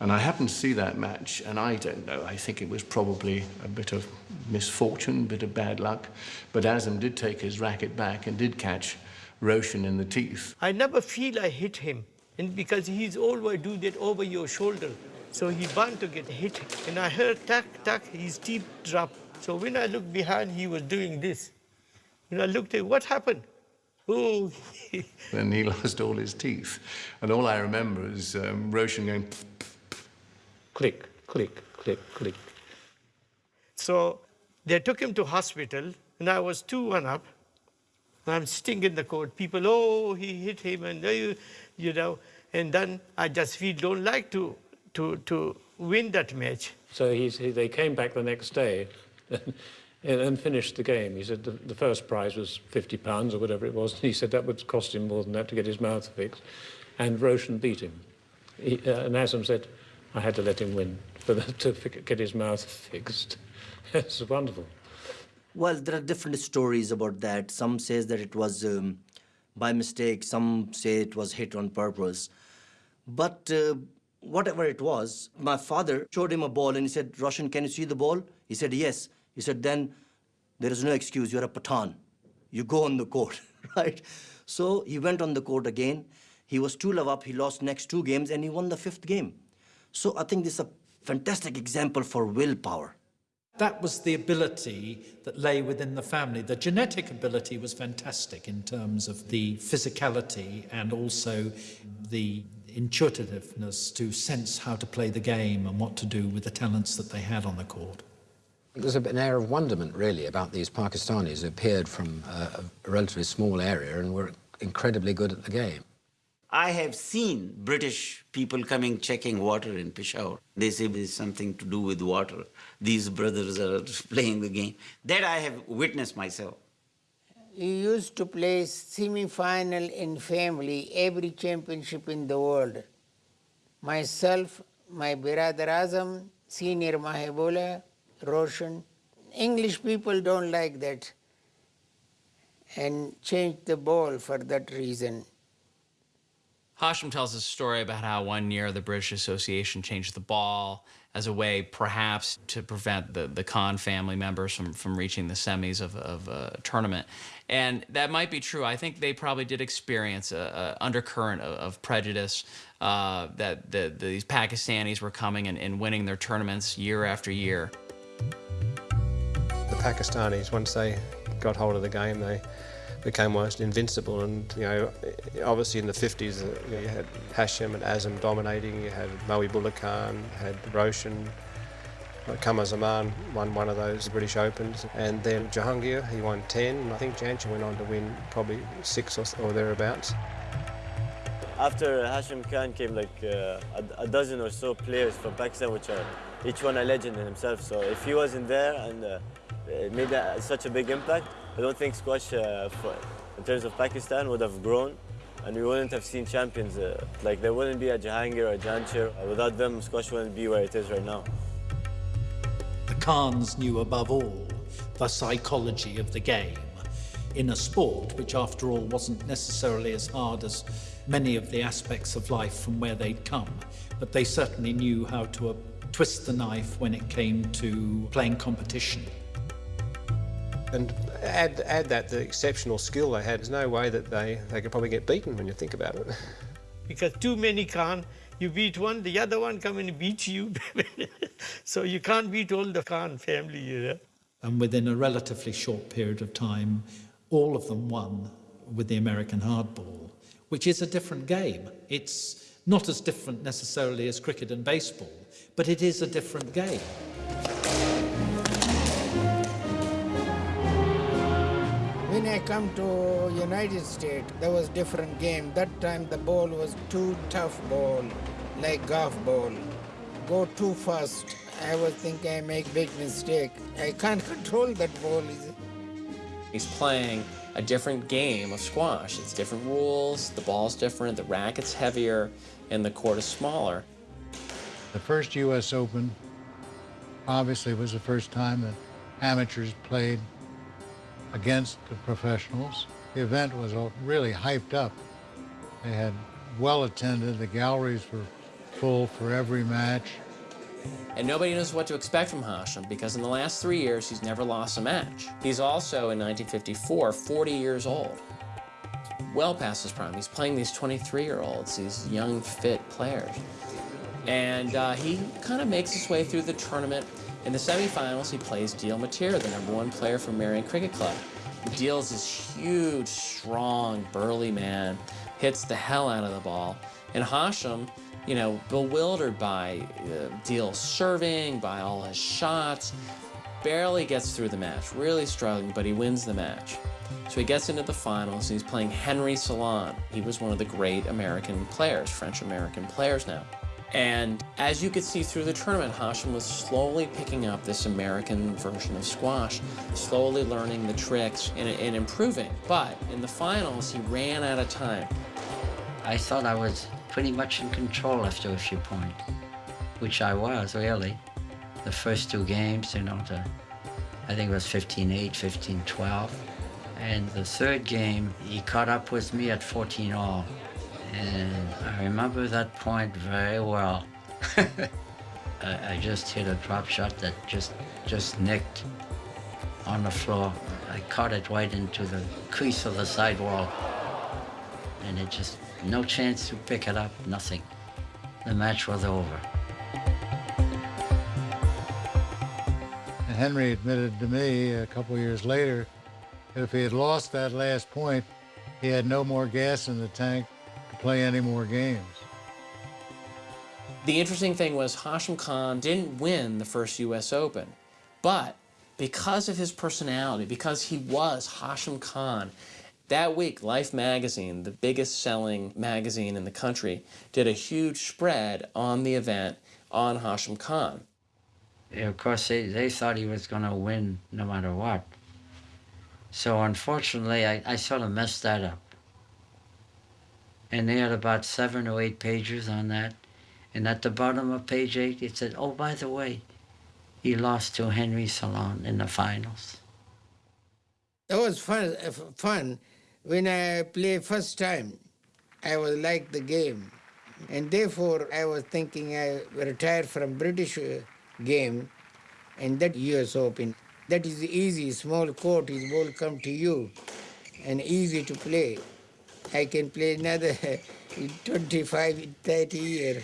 And I happened to see that match, and I don't know, I think it was probably a bit of misfortune, a bit of bad luck. But Azam did take his racket back and did catch Roshan in the teeth. I never feel I hit him, and because he's always do that over your shoulder. So he bound to get hit. And I heard tack, tack, his teeth drop. So when I looked behind, he was doing this. When I looked at what happened? Oh, Then he lost all his teeth. And all I remember is um, Roshan going, click, click, click, click. So they took him to hospital, and I was 2 1 up. And I'm sitting in the court. People, oh, he hit him, and you, you know. And then I just feel don't like to, to, to win that match. So he's, he, they came back the next day and, and finished the game. He said the, the first prize was 50 pounds or whatever it was. And he said that would cost him more than that to get his mouth fixed. And Roshan beat him. He, uh, and Azam said, I had to let him win for the, to get his mouth fixed. it's wonderful. Well, there are different stories about that. Some says that it was um, by mistake. Some say it was hit on purpose. But uh, whatever it was, my father showed him a ball and he said, Roshan, can you see the ball? He said, yes. He said, then there is no excuse. You're a Pathan. You go on the court, right? So he went on the court again. He was 2 love up. He lost next two games and he won the fifth game. So I think this is a fantastic example for willpower. That was the ability that lay within the family. The genetic ability was fantastic in terms of the physicality and also the intuitiveness to sense how to play the game and what to do with the talents that they had on the court. There's an air of wonderment, really, about these Pakistanis who appeared from a, a relatively small area and were incredibly good at the game. I have seen British people coming checking water in Peshawar. They say there's something to do with water. These brothers are playing the game. That I have witnessed myself. He used to play semi-final in family every championship in the world. Myself, my brother Azam, senior Mohibullah, Roshan. English people don't like that and change the ball for that reason. Hashim tells a story about how one year the British Association changed the ball as a way perhaps to prevent the, the Khan family members from, from reaching the semis of, of a tournament. And that might be true. I think they probably did experience a, a undercurrent of, of prejudice uh, that the, these Pakistanis were coming and, and winning their tournaments year after year. The Pakistanis, once they got hold of the game, they became almost invincible. And you know, obviously in the 50s, uh, you, know, you had Hashim and Azam dominating. You had Mohibullah had Roshan, Qamar Zaman won one of those British Opens, and then Jahangir, he won 10, and I think Jansher went on to win probably six or, or thereabouts. After Hashim Khan came like uh, a, dozen or so players from Pakistan, which are each one a legend in himself. So if he wasn't there and uh, made such a big impact, I don't think squash, uh, for, in terms of Pakistan, would have grown and we wouldn't have seen champions. Uh, like there wouldn't be a Jahangir or a Jansher. Without them, squash wouldn't be where it is right now. The Khans knew above all the psychology of the game in a sport which, after all, wasn't necessarily as hard as many of the aspects of life from where they'd come, but they certainly knew how to uh, twist the knife when it came to playing competition. And add, add that the exceptional skill they had, there's no way that they, they could probably get beaten when you think about it. Because too many Khan, you beat one, the other one come and beat you. so you can't beat all the Khan family, you know. And within a relatively short period of time, all of them won with the American hardball, which is a different game. It's not as different necessarily as cricket and baseball, but it is a different game. When I come to United States, there was different game. That time the ball was too tough ball, like golf ball. Go too fast. I was thinking I make big mistake. I can't control that ball. He's playing a different game of squash. It's different rules, the ball's different, the racket's heavier, and the court is smaller. The first U.S. Open obviously was the first time that amateurs played against the professionals. The event was really hyped up. They had well attended, the galleries were full for every match. And nobody knows what to expect from Hashim because in the last three years, he's never lost a match. He's also, in 1954, 40 years old. Well past his prime. He's playing these 23-year-olds, these young, fit players. And uh, he kind of makes his way through the tournament. In the semifinals, he plays Diehl Mateer, the number one player from Merion Cricket Club. Diehl's this huge, strong, burly man, hits the hell out of the ball. And Hashim, you know, bewildered by uh, Diehl's serving, by all his shots, barely gets through the match, really struggling, but he wins the match. So he gets into the finals, and he's playing Henri Salaun. He was one of the great American players, French-American players now. And as you could see through the tournament, Hashim was slowly picking up this American version of squash, slowly learning the tricks and, and improving. But in the finals, he ran out of time. I thought I was pretty much in control after a few points, which I was, really. The first two games, you know, the, I think it was 15-8, 15-12. And the third game, he caught up with me at 14 all. And I remember that point very well. I, I, just hit a drop shot that just, just nicked on the floor. I caught it right into the crease of the sidewall. And it just, no chance to pick it up, nothing. The match was over. Henry admitted to me a couple years later that if he had lost that last point, he had no more gas in the tank play any more games. The interesting thing was Hashim Khan didn't win the first U.S. Open, but because of his personality, because he was Hashim Khan, that week, Life magazine, the biggest selling magazine in the country, did a huge spread on the event on Hashim Khan. Yeah, of course, they, they thought he was going to win no matter what. So unfortunately, I, I sort of messed that up. And they had about seven or eight pages on that. And at the bottom of page eight, it said, oh, by the way, he lost to Henri Salaun in the finals. That was fun. fun. When I play first time, I was like the game. And therefore, I was thinking I retired from British uh, game and that US Open. That is easy, small court, his ball come to you and easy to play. I can play another 25, 30 years.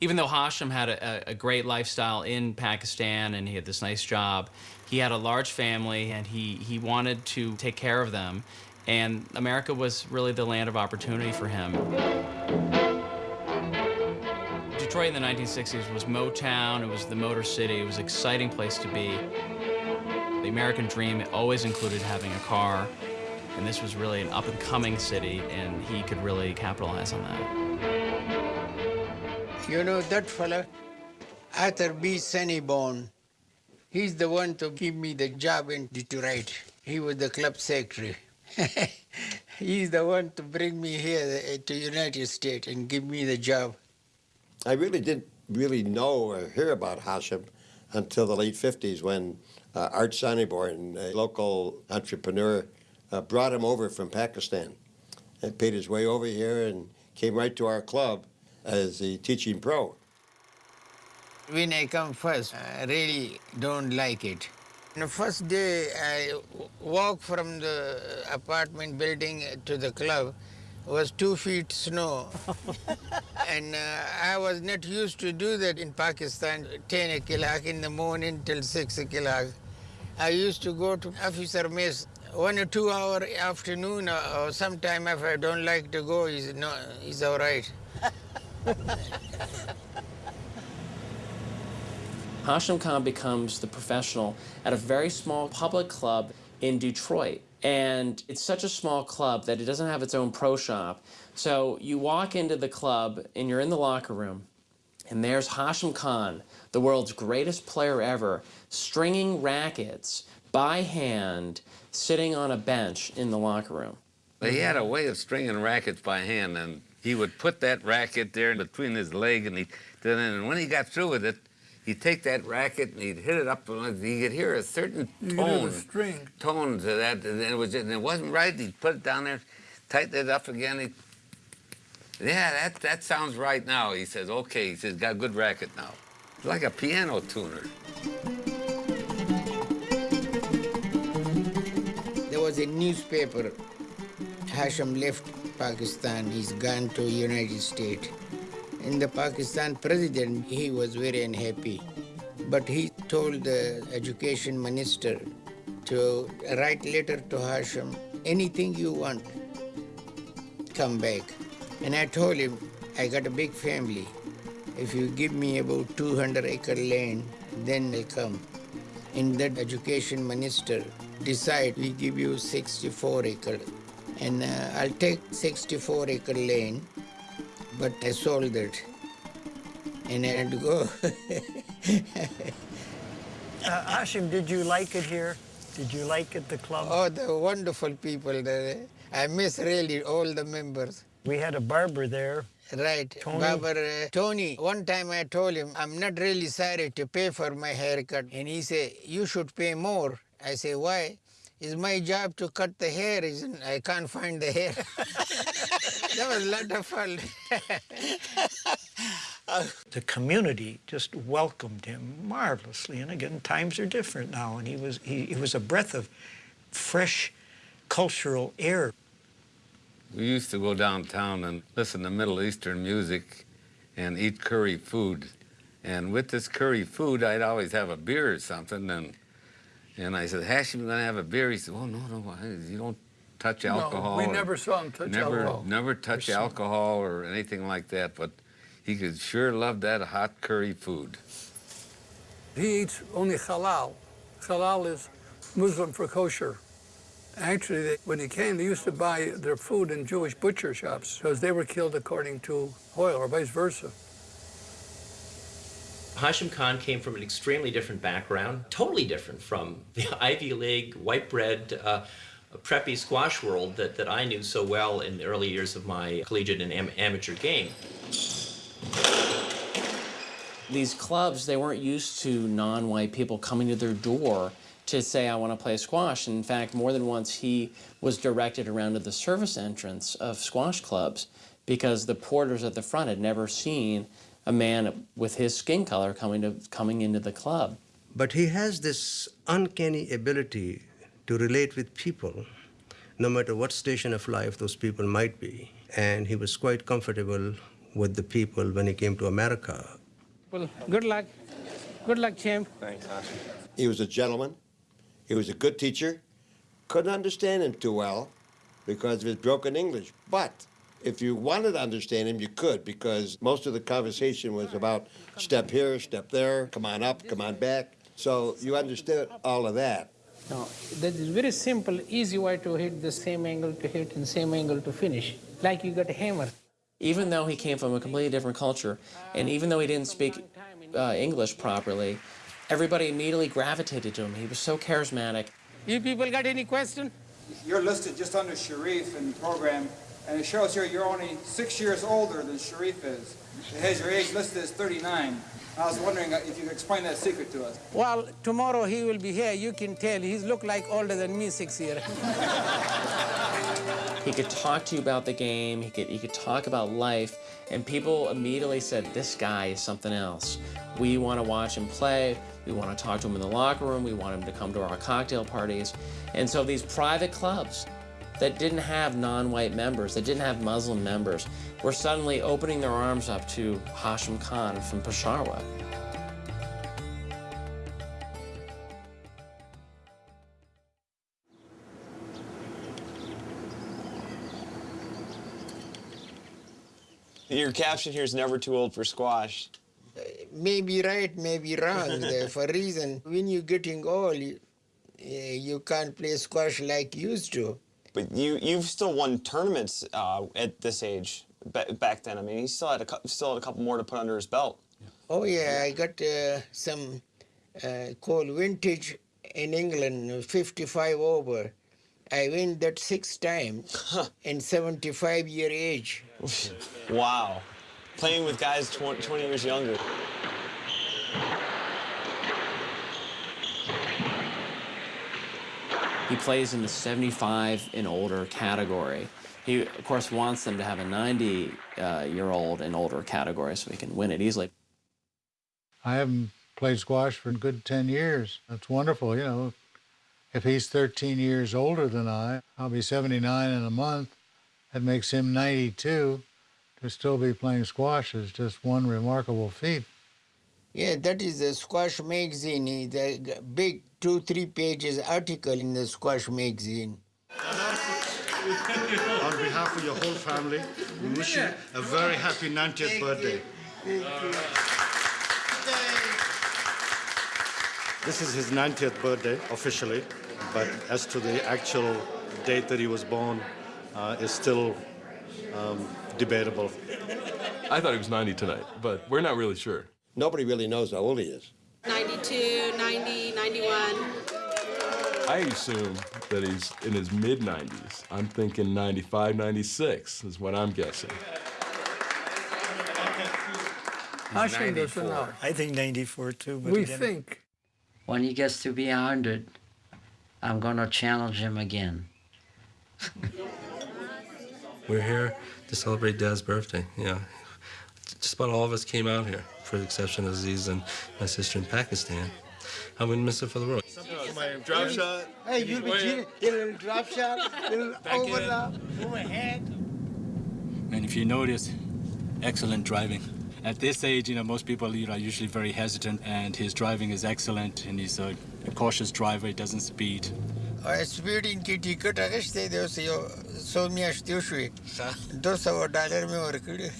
Even though Hashim had a, a, great lifestyle in Pakistan and he had this nice job, he had a large family and he, he wanted to take care of them. And America was really the land of opportunity for him. Detroit in the 1960s was Motown, it was the Motor City, it was an exciting place to be. The American dream always included having a car, and this was really an up-and-coming city, and he could really capitalize on that. You know that fella, Arthur B. Sanibone, he's the one to give me the job in Detroit. He was the club secretary. he's the one to bring me here uh, to United States and give me the job. I really didn't really know or hear about Hashim until the late 50s when uh, Art Sanibone, a local entrepreneur, uh, brought him over from Pakistan and paid his way over here and came right to our club as a teaching pro. When I come first, I really don't like it. The first day I walk from the apartment building to the club was two feet snow. and uh, I was not used to do that in Pakistan, 10 o'clock in the morning till 6 o'clock. I used to go to officer mess one or two hour afternoon or, or sometime if I don't like to go, he's, no, he's all right. Hashim Khan becomes the professional at a very small public club in Detroit. And it's such a small club that it doesn't have its own pro shop. So you walk into the club and you're in the locker room, and there's Hashim Khan, the world's greatest player ever, stringing rackets by hand, sitting on a bench in the locker room. But he had a way of stringing rackets by hand, and he would put that racket there between his leg, and he and when he got through with it, he'd take that racket and he'd hit it up, and he could hear a certain You could the tone, string. tone to that, and it was and it wasn't right. He'd put it down there, tighten it up again. He, yeah, that that sounds right now. He says, okay. He says, got a good racket now. It's like a piano tuner. Was a newspaper. Hashim left Pakistan. He's gone to United States. And the Pakistan president, he was very unhappy. But he told the education minister to write letter to Hashim, anything you want, come back. And I told him, I got a big family. If you give me about 200 acre land, then I'll come. And that education minister decide we give you 64 acre. And uh, I'll take 64 acre land, but I sold it. And I had to go. Uh, Hashim, did you like it here? Did you like it, the club? oh, the wonderful people there. I miss really all the members. We had a barber there. Right, Tony? Barber, uh, Tony. One time I told him, I'm not really sorry to pay for my haircut. And he said, you should pay more. I say, why? It's my job to cut the hair. Isn't I can't find the hair. that was a lot of fun. The community just welcomed him marvelously. And again, times are different now. And he was, he, he was a breath of fresh cultural air. We used to go downtown and listen to Middle Eastern music and eat curry food. And with this curry food, I'd always have a beer or something. And and I said, Hashim, you gonna have a beer? He said, Oh no, no, you don't touch No, alcohol. we never saw him touch never, alcohol. Never touch alcohol or anything like that. But he could sure love that hot curry food. He eats only halal. Halal is Muslim for kosher. Actually, they, when he came, they used to buy their food in Jewish butcher shops because they were killed according to oil or vice versa. Hashim Khan came from an extremely different background, totally different from the Ivy League, white bread, uh, preppy squash world that, that I knew so well in the early years of my collegiate and am- amateur game. These clubs, they weren't used to non-white people coming to their door to say, I want to play squash. In fact, more than once he was directed around to the service entrance of squash clubs because the porters at the front had never seen a man with his skin color coming to coming into the club. But he has this uncanny ability to relate with people, no matter what station of life those people might be. And he was quite comfortable with the people when he came to America. Well, good luck. Good luck, champ. Thanks, Hashim. He was a gentleman. He was a good teacher. Couldn't understand him too well because of his broken English. But If you wanted to understand him, you could because most of the conversation was about step here, step there, come on up, come on back. So you understood all of that. No, that is very simple, easy way to hit the same angle to hit and same angle to finish, like you got a hammer. Even though he came from a completely different culture, and even though he didn't speak uh, English properly, everybody immediately gravitated to him. He was so charismatic. You people got any question? You're listed just under Sharif in the program, and it shows here you're only six years older than Sharif is. It has your age listed as 39. I was wondering if you could explain that secret to us. Well, tomorrow he will be here. You can tell. He's look like older than me six years. He could talk to you about the game, he could, he could talk about life, and people immediately said, this guy is something else. We want to watch him play, we want to talk to him in the locker room, we want him to come to our cocktail parties. And so these private clubs that didn't have non-white members, that didn't have Muslim members, were suddenly opening their arms up to Hashim Khan from Peshawar. Your caption here is never too old for squash. Maybe right, maybe wrong. for a reason, when you're getting old, you, eh, you can't play squash like you used to. But you you've still won tournaments uh, at this age. Ba back then, I mean, he still had a still had a couple more to put under his belt. Oh yeah, I got uh, some uh, called vintage in England, 55 over. I win that six times in 75 year age. Wow, playing with guys 20, 20 years younger. He plays in the 75 and older category. He, of course, wants them to have a 90 uh, year old and older category so he can win it easily. I haven't played squash for a good 10 years. That's wonderful, you know. If he's 13 years older than I, I'll be 79 in a month. That makes him 92. To still be playing squash is just one remarkable feat. Yeah, that is the Squash Magazine. It's a g- big two, three pages article in the Squash Magazine. On behalf of your whole family, we wish you a very happy 90th birthday. This is his 90th birthday officially, but as to the actual date that he was born uh, is still um, debatable. I thought he was 90 tonight, but we're not really sure. Nobody really knows how old he is. 92, 90, 91. I assume that he's in his mid 90s. I'm thinking 95, 96 is what I'm guessing. Hashim doesn't know. I think 94 too. But We again- think. When he gets to be 100, I'm going to challenge him again. We're here to celebrate Dad's birthday. Yeah, just about all of us came out here, for the exception of Aziz and my sister in Pakistan. I wouldn't miss it for the world. My drop shot. Hey, you'll be cheating. A little drop shot, a little overlap, overhead. And if you notice, excellent driving. At this age, you know, most people you know, are usually very hesitant, and his driving is excellent, and he's a, a cautious driver, he doesn't speed. Speeding کې ټیکټ اغشته دی اوس یو سو میاشتې So. 200 dollar مې ورکړي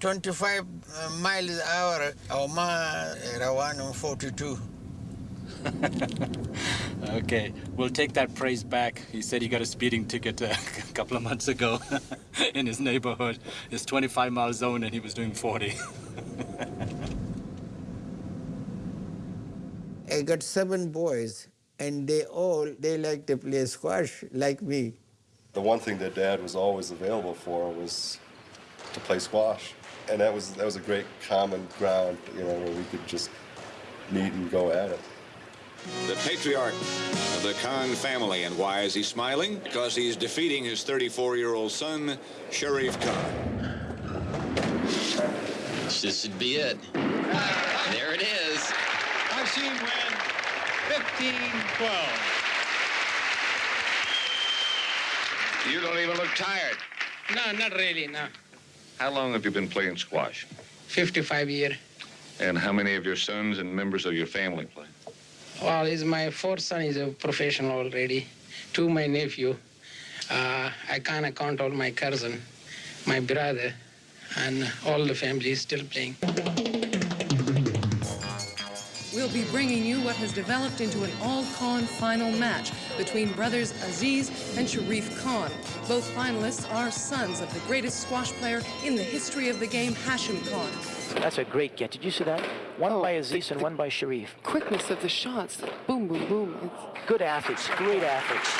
25 مایل اور او ما روانم 42 okay, we'll take that praise back. He said he got a speeding ticket a couple of months ago in his neighborhood. It's 25 mile zone and he was doing 40. I got seven boys and they all they like to play squash like me The one thing that Dad was always available for was to play squash, and that was that was a great common ground, you know, where we could just meet and go at it. The patriarch of the Khan family. And why is he smiling? Because he's defeating his 34-year-old son, Sharif Khan. This should be it. There it is. Hashim win 15-12. You don't even look tired. No, not really, no. How long have you been playing squash? 55 year. And how many of your sons and members of your family play? Well, is my fourth son is a professional already. Two, my nephew. Uh, I can't count all my cousin. my brother, and all the family is still playing. We'll be bringing you what has developed into an all-Khan final match between brothers Aziz and Sharif Khan. Both finalists are sons of the greatest squash player in the history of the game, Hashim Khan. That's a great get. Did you see that? One oh, by Aziz and one by Sharif. Quickness of the shots, boom, boom, boom. It's Good athletes, great athletes.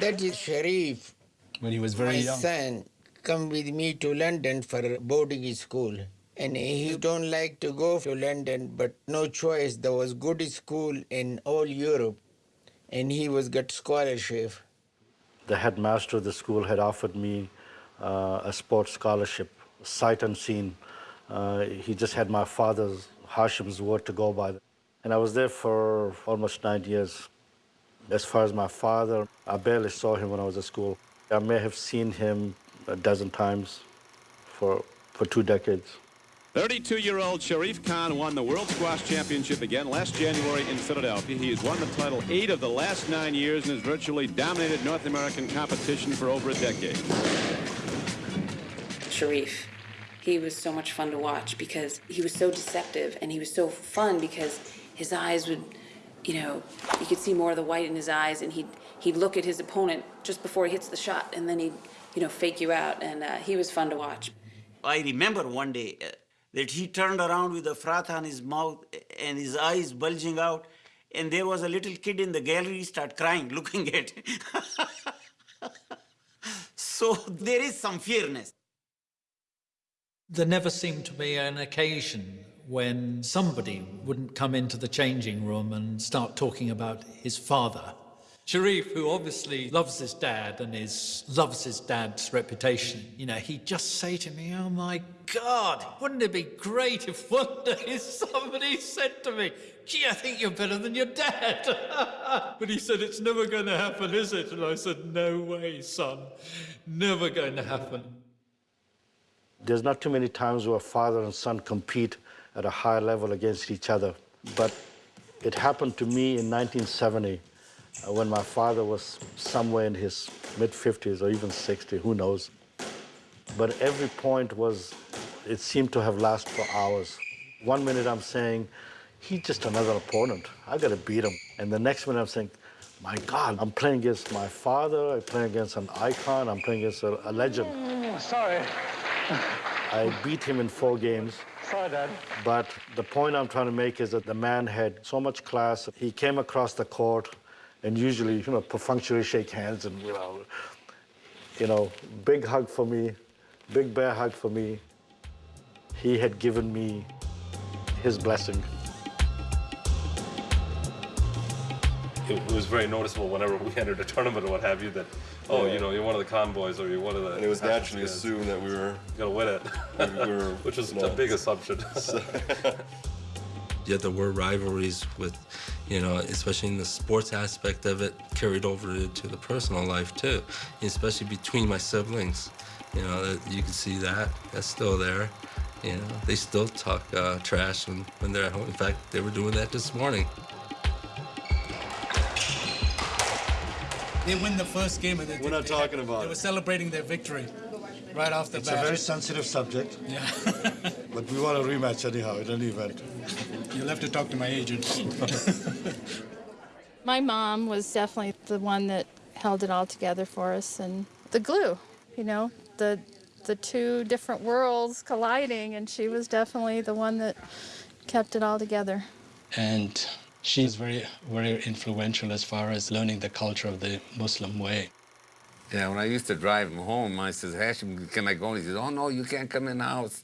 That is Sharif. When he was very my young. son come with me to London for boarding school. And he don't like to go to London, but no choice. There was good school in all Europe, and he was got scholarship. The headmaster of the school had offered me uh, a sports scholarship, sight unseen. Uh, he just had my father's, Hashim's word to go by. And I was there for almost nine years. As far as my father, I barely saw him when I was at school. I may have seen him a dozen times for, for two decades. 32-year-old Sharif Khan won the World Squash Championship again last January in Philadelphia. He has won the title eight of the last nine years and has virtually dominated North American competition for over a decade. Sharif. He was so much fun to watch because he was so deceptive and he was so fun because his eyes would, you know, you could see more of the white in his eyes and he'd, he'd look at his opponent just before he hits the shot and then he'd, you know, fake you out and uh, he was fun to watch. I remember one day uh, that he turned around with a froth on his mouth and his eyes bulging out, and there was a little kid in the gallery start crying, looking at him. so there is some fairness. There never seemed to be an occasion when somebody wouldn't come into the changing room and start talking about his father. Sharif, who obviously loves his dad and is, loves his dad's reputation, you know, he'd just say to me, Oh my God, wouldn't it be great if one day somebody said to me, Gee, I think you're better than your dad. but he said, It's never going to happen, is it? And I said, No way, son. Never going to happen. There's not too many times where father and son compete at a high level against each other. But it happened to me in 1970 uh, when my father was somewhere in his mid 50s or even 60, who knows. But every point was, it seemed to have lasted for hours. One minute I'm saying, he's just another opponent. I gotta beat him. And the next minute I'm saying, my God, I'm playing against my father, I'm playing against an icon, I'm playing against a, a legend. Mm, sorry. I beat him in four games. Sorry, Dad. But the point I'm trying to make is that the man had so much class. He came across the court and usually, you know, perfunctorily shake hands and, you know, you know, big hug for me, big bear hug for me. He had given me his blessing. It was very noticeable whenever we entered a tournament or what have you that, oh, Yeah. you know, you're one of the Khan boys or you're one of the. And it was Hashim naturally kids. assumed that we were gonna win it, we were, which was you a big assumption. Yet there were rivalries with, you know, especially in the sports aspect of it, carried over to the personal life too, especially between my siblings. You know, that- you can see that. That's still there. You know, they still talk uh, trash when, when they're at home. In fact, they were doing that this morning. They win the first game and they, We're not talking about they it. were celebrating their victory right off the It's bat. a very sensitive subject. Yeah. but we want a rematch anyhow in any event. You'll have to talk to my agent. My mom was definitely the one that held it all together for us and the glue, you know, the the two different worlds colliding and she was definitely the one that kept it all together. and she's very, very influential as far as learning the culture of the Muslim way. Yeah, when I used to drive him home, I says, Hashim, can I go? And he says, oh, no, you can't come in the house.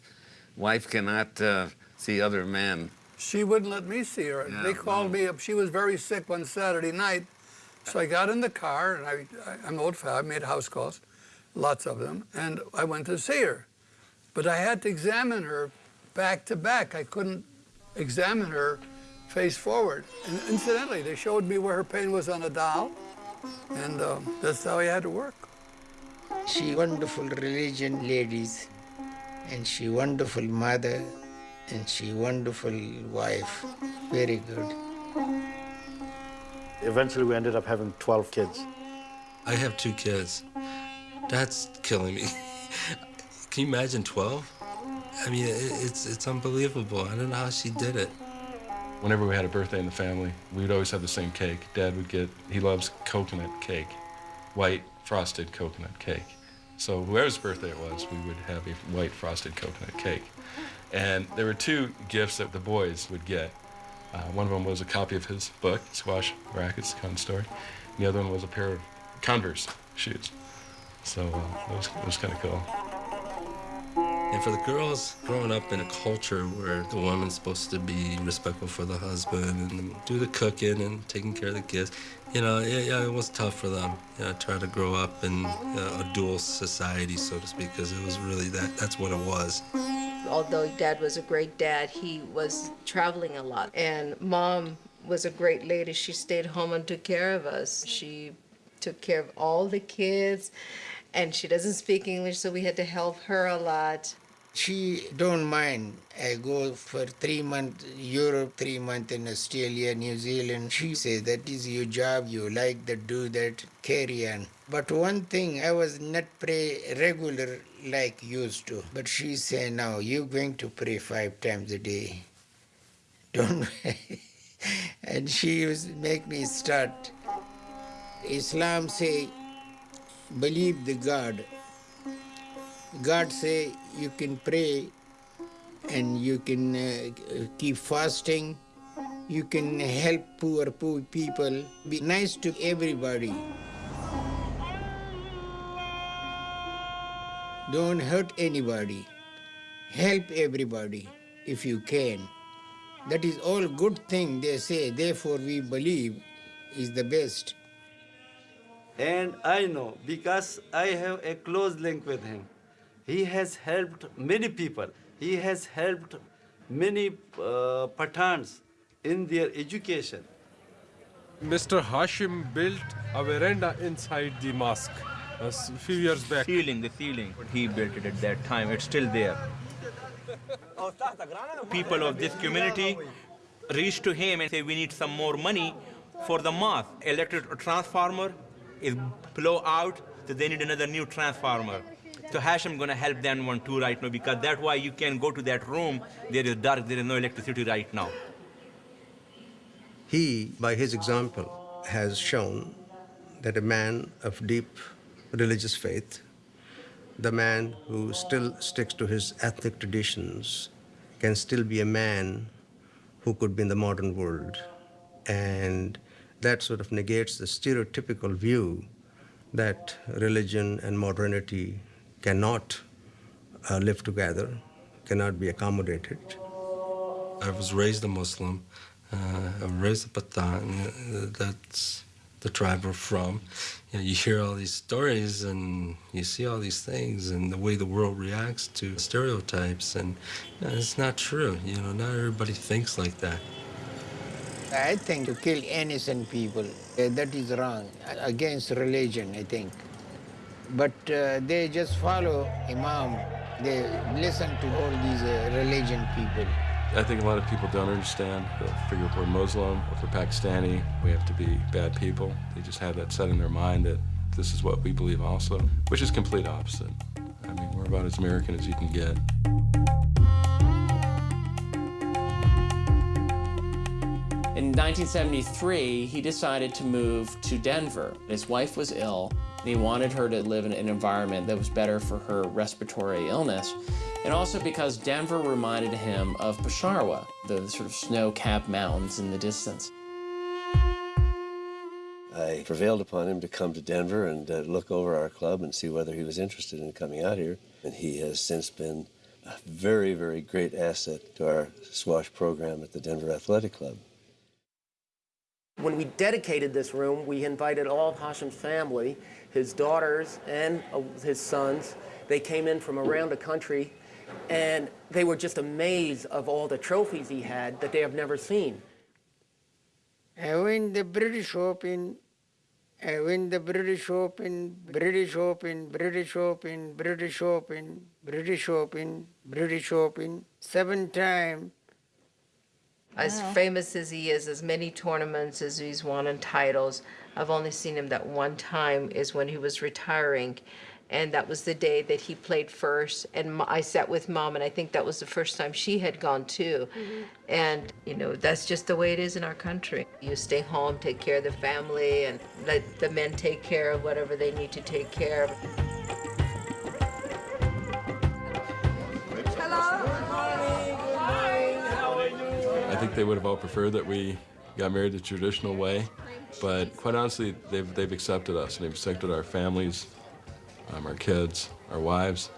Wife cannot uh, see other men. She wouldn't let me see her. Yeah, they called me up. She was very sick one Saturday night. So I got in the car, and I, I, I'm old fashioned. I made house calls, lots of them, and I went to see her. But I had to examine her back to back. I couldn't examine her face forward. And incidentally, they showed me where her pain was on a doll, and uh, that's how I had to work. She wonderful religion ladies, and she wonderful mother, and she wonderful wife. Very good. Eventually, we ended up having 12 kids. I have two kids. That's killing me. Can you imagine 12? I mean, it's, it's unbelievable. I don't know how she did it. Whenever we had a birthday in the family, we would always have the same cake. Dad would get, he loves coconut cake, white frosted coconut cake. So whoever's birthday it was, we would have a white frosted coconut cake. And there were two gifts that the boys would get. Uh, one of them was a copy of his book, Squash Rackets, Khan Story. And the other one was a pair of Converse shoes. So uh, was, it was kind of cool. And for the girls, growing up in a culture where the woman's supposed to be respectful for the husband and do the cooking and taking care of the kids, you know, yeah, yeah it was tough for them. You know, try to grow up in uh, a dual society, so to speak, because it was really that, that's what it was. Although dad was a great dad, he was traveling a lot. And mom was a great lady. She stayed home and took care of us. She took care of all the kids and she doesn't speak English, so we had to help her a lot. She don't mind. I go for three months Europe, three months in Australia, New Zealand. She says that is your job. You like that, do that, carry on. But one thing, I was not pray regular like used to. But she say now you're going to pray five times a day. Don't. and she used make me start. Islam say believe the God. God say you can pray and you can uh, keep fasting. You can help poor, poor people. Be nice to everybody. Don't hurt anybody. Help everybody if you can. That is all good thing they say. Therefore we believe is the best. And I know because I have a close link with him. He has helped many people. He has helped many uh, Pathans in their education. Mr. Hashim built a veranda inside the mosque a few years back. Ceiling, the ceiling, he built it at that time. It's still there. People of this community reach to him and say, we need some more money for the mosque. Electric transformer is blow out, so they need another new transformer. So Hashim gonna help them one too right now because that's why you can go to that room. There is dark. There is no electricity right now. He, by his example, has shown that a man of deep religious faith, the man who still sticks to his ethnic traditions, can still be a man who could be in the modern world. And that sort of negates the stereotypical view that religion and modernity cannot uh, live together, cannot be accommodated. I was raised a Muslim. Uh, I was raised a Pathan. That's the tribe we're from. You, know, you hear all these stories and you see all these things and the way the world reacts to stereotypes, and you know, it's not true. You know, not everybody thinks like that. I think to kill innocent people, uh, that is wrong, against religion, I think. But uh, they just follow Imam. They listen to all these uh, religion people. I think a lot of people don't understand. They'll figure if we're Muslim, or if we're Pakistani, we have to be bad people. They just have that set in their mind that this is what we believe also, which is complete opposite. I mean, we're about as American as you can get. In 1973, he decided to move to Denver. His wife was ill, and he wanted her to live in an environment that was better for her respiratory illness, and also because Denver reminded him of Peshawar, the sort of snow-capped mountains in the distance. I prevailed upon him to come to Denver and uh, look over our club and see whether he was interested in coming out here. And he has since been a very, very great asset to our squash program at the Denver Athletic Club. When we dedicated this room, we invited all of Hashim's family, his daughters and uh, his sons. They came in from around the country, and they were just amazed of all the trophies he had that they have never seen. I win the British Open, I win the British Open, British Open, British Open, British Open, British Open, British Open, seven times. As famous as he is, as many tournaments as he's won and titles, I've only seen him that one time is when he was retiring And that was the day that he played first. And I sat with mom, and I think that was the first time she had gone too. Mm-hmm. And, you know, that's just the way it is in our country. You stay home, take care of the family, and let the men take care of whatever they need to take care of. I think they would have all preferred that we got married the traditional way, but quite honestly, they've, they've accepted us, and they've accepted our families, um, our kids, our wives.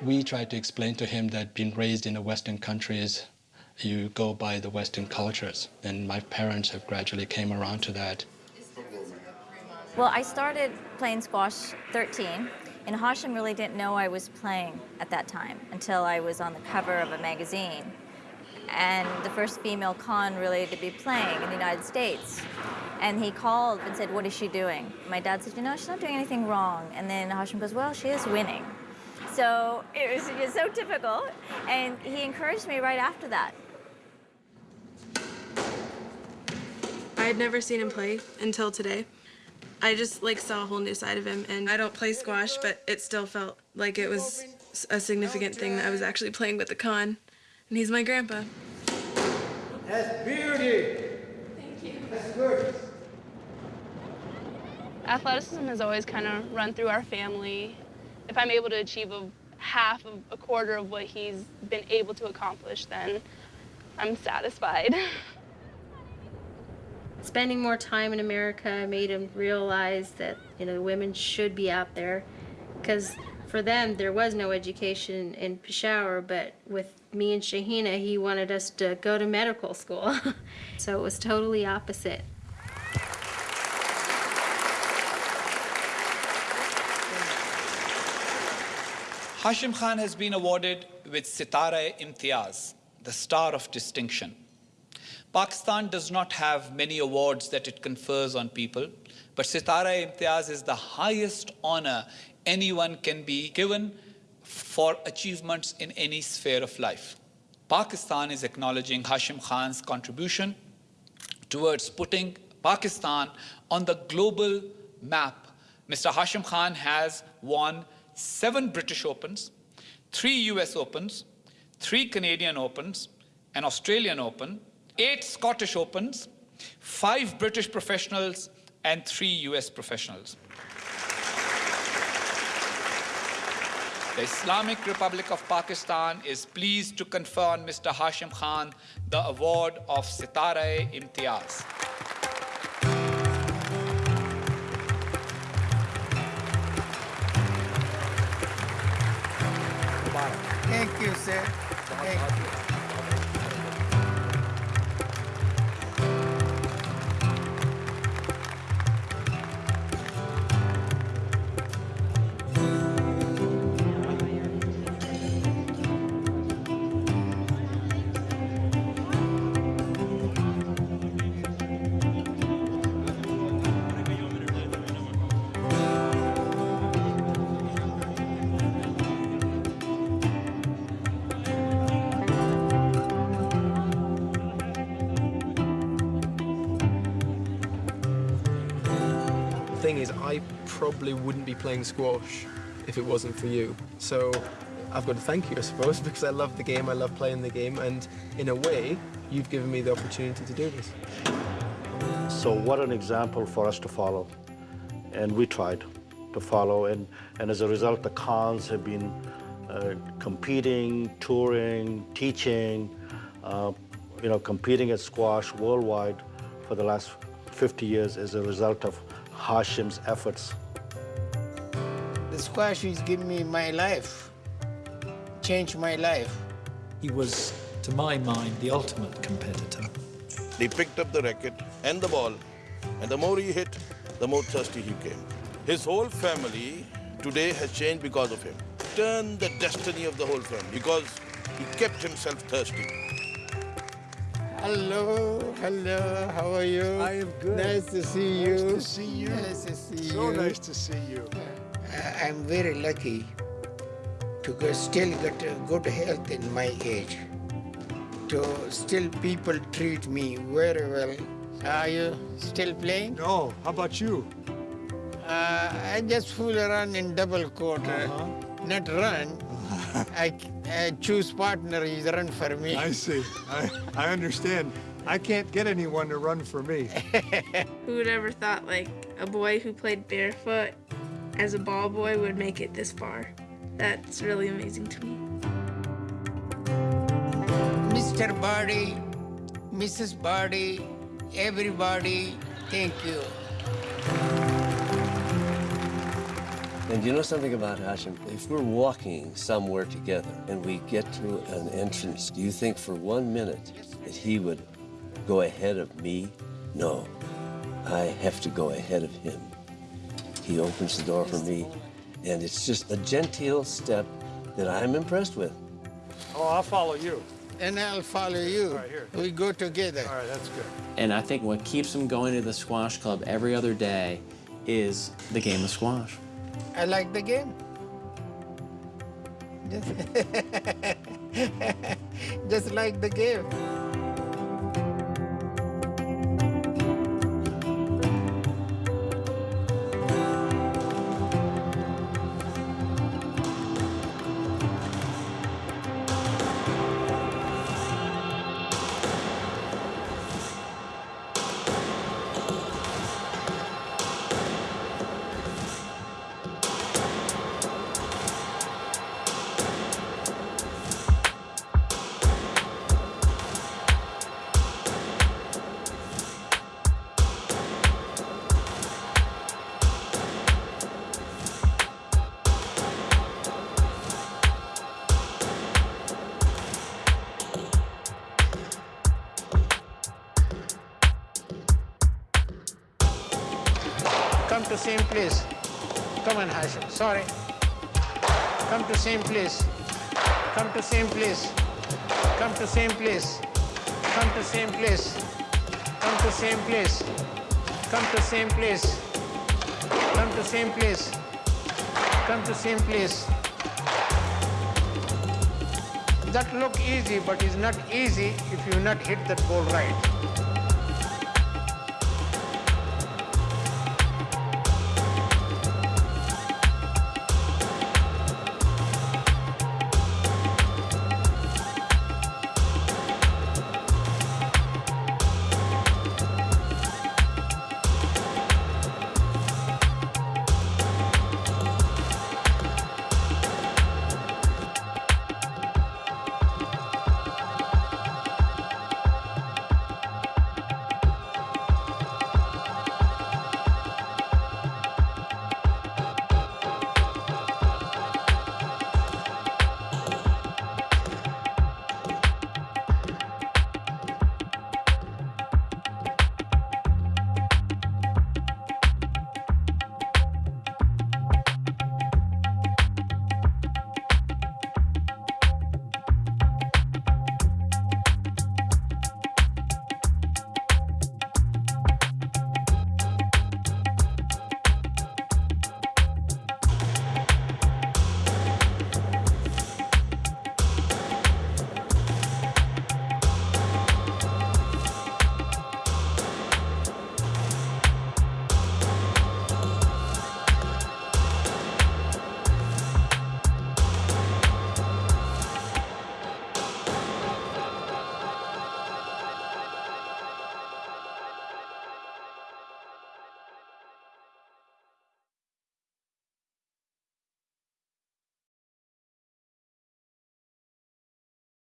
We tried to explain to him that being raised in the Western countries, you go by the Western cultures. And my parents have gradually came around to that. Well, I started playing squash 13, and Hashim really didn't know I was playing at that time until I was on the cover of a magazine. And the first female Khan really to be playing in the United States. And he called and said, What is she doing? My dad said, You know, she's not doing anything wrong. And then Hashim goes, Well, she is winning. So it was just so typical. And he encouraged me right after that. I had never seen him play until today. I just like saw a whole new side of him and I don't play squash, but it still felt like it was a significant thing that I was actually playing with the Khan. And he's my grandpa. That's beauty. Thank you. That's good. Athleticism has always kind of run through our family. If I'm able to achieve a half of a quarter of what he's been able to accomplish, then I'm satisfied. Spending more time in America made him realize that you know women should be out there, because for them there was no education in Peshawar. But with me and Shahina, he wanted us to go to medical school, so it was totally opposite. Hashim Khan has been awarded with Sitara Imtiaz, the Star of Distinction. Pakistan does not have many awards that it confers on people, but Sitara Imtiaz is the highest honor anyone can be given for achievements in any sphere of life. Pakistan is acknowledging Hashim Khan's contribution towards putting Pakistan on the global map. Mr. Hashim Khan has won seven British Opens, three US Opens, three Canadian Opens, an Australian Open, eight Scottish Opens, five British professionals, and three US professionals. The Islamic Republic of Pakistan is pleased to confer on Mr. Hashim Khan the award of Sitara Imtiaz. Thank you, sir. Thank you. Probably wouldn't be playing squash if it wasn't for you. So I've got to thank you, I suppose, because I love the game, I love playing the game, and in a way, you've given me the opportunity to do this. So what an example for us to follow. And we tried to follow, and, and as a result, the Khans have been uh, competing, touring, teaching, uh, you know, competing at squash worldwide for the last 50 years as a result of Hashim's efforts. The squash has given me my life, changed my life. He was, to my mind, the ultimate competitor. He picked up the racket and the ball, and the more he hit, the more thirsty he came. His whole family today has changed because of him. Turned the destiny of the whole family because he kept himself thirsty. Hello, hello, how are you? I am good. Nice to see you. Nice to see you. Nice to see So you. nice to see you. I- I'm very lucky to still get good health in my age. To still people treat me very well. Are you still playing? No, how about you? Uh, I just fool around in double court, uh, not run. I, I choose partner, he's run for me. I see. I, I understand. I can't get anyone to run for me. Who would ever thought like a boy who played barefoot as a ball boy would make it this far? That's really amazing to me. Mr. Barty, Mrs. Barty, everybody, thank you. And you know something about Hashim? If we're walking somewhere together and we get to an entrance, do you think for one minute that he would go ahead of me? No. I have to go ahead of him. He opens the door for me, and it's just a genteel step that I'm impressed with. Oh, I'll follow you. And I'll follow you. All right, here. We go together. All right, that's good. And I think what keeps him going to the squash club every other day is the game of squash. I like the game. Just, just like the game. Sorry. Come to same place. Come to same place. Come to same place. Come to same place. Come to same place. Come to same place. Come to same place. Come to same place. That look easy, but it's not easy if you not hit that ball right.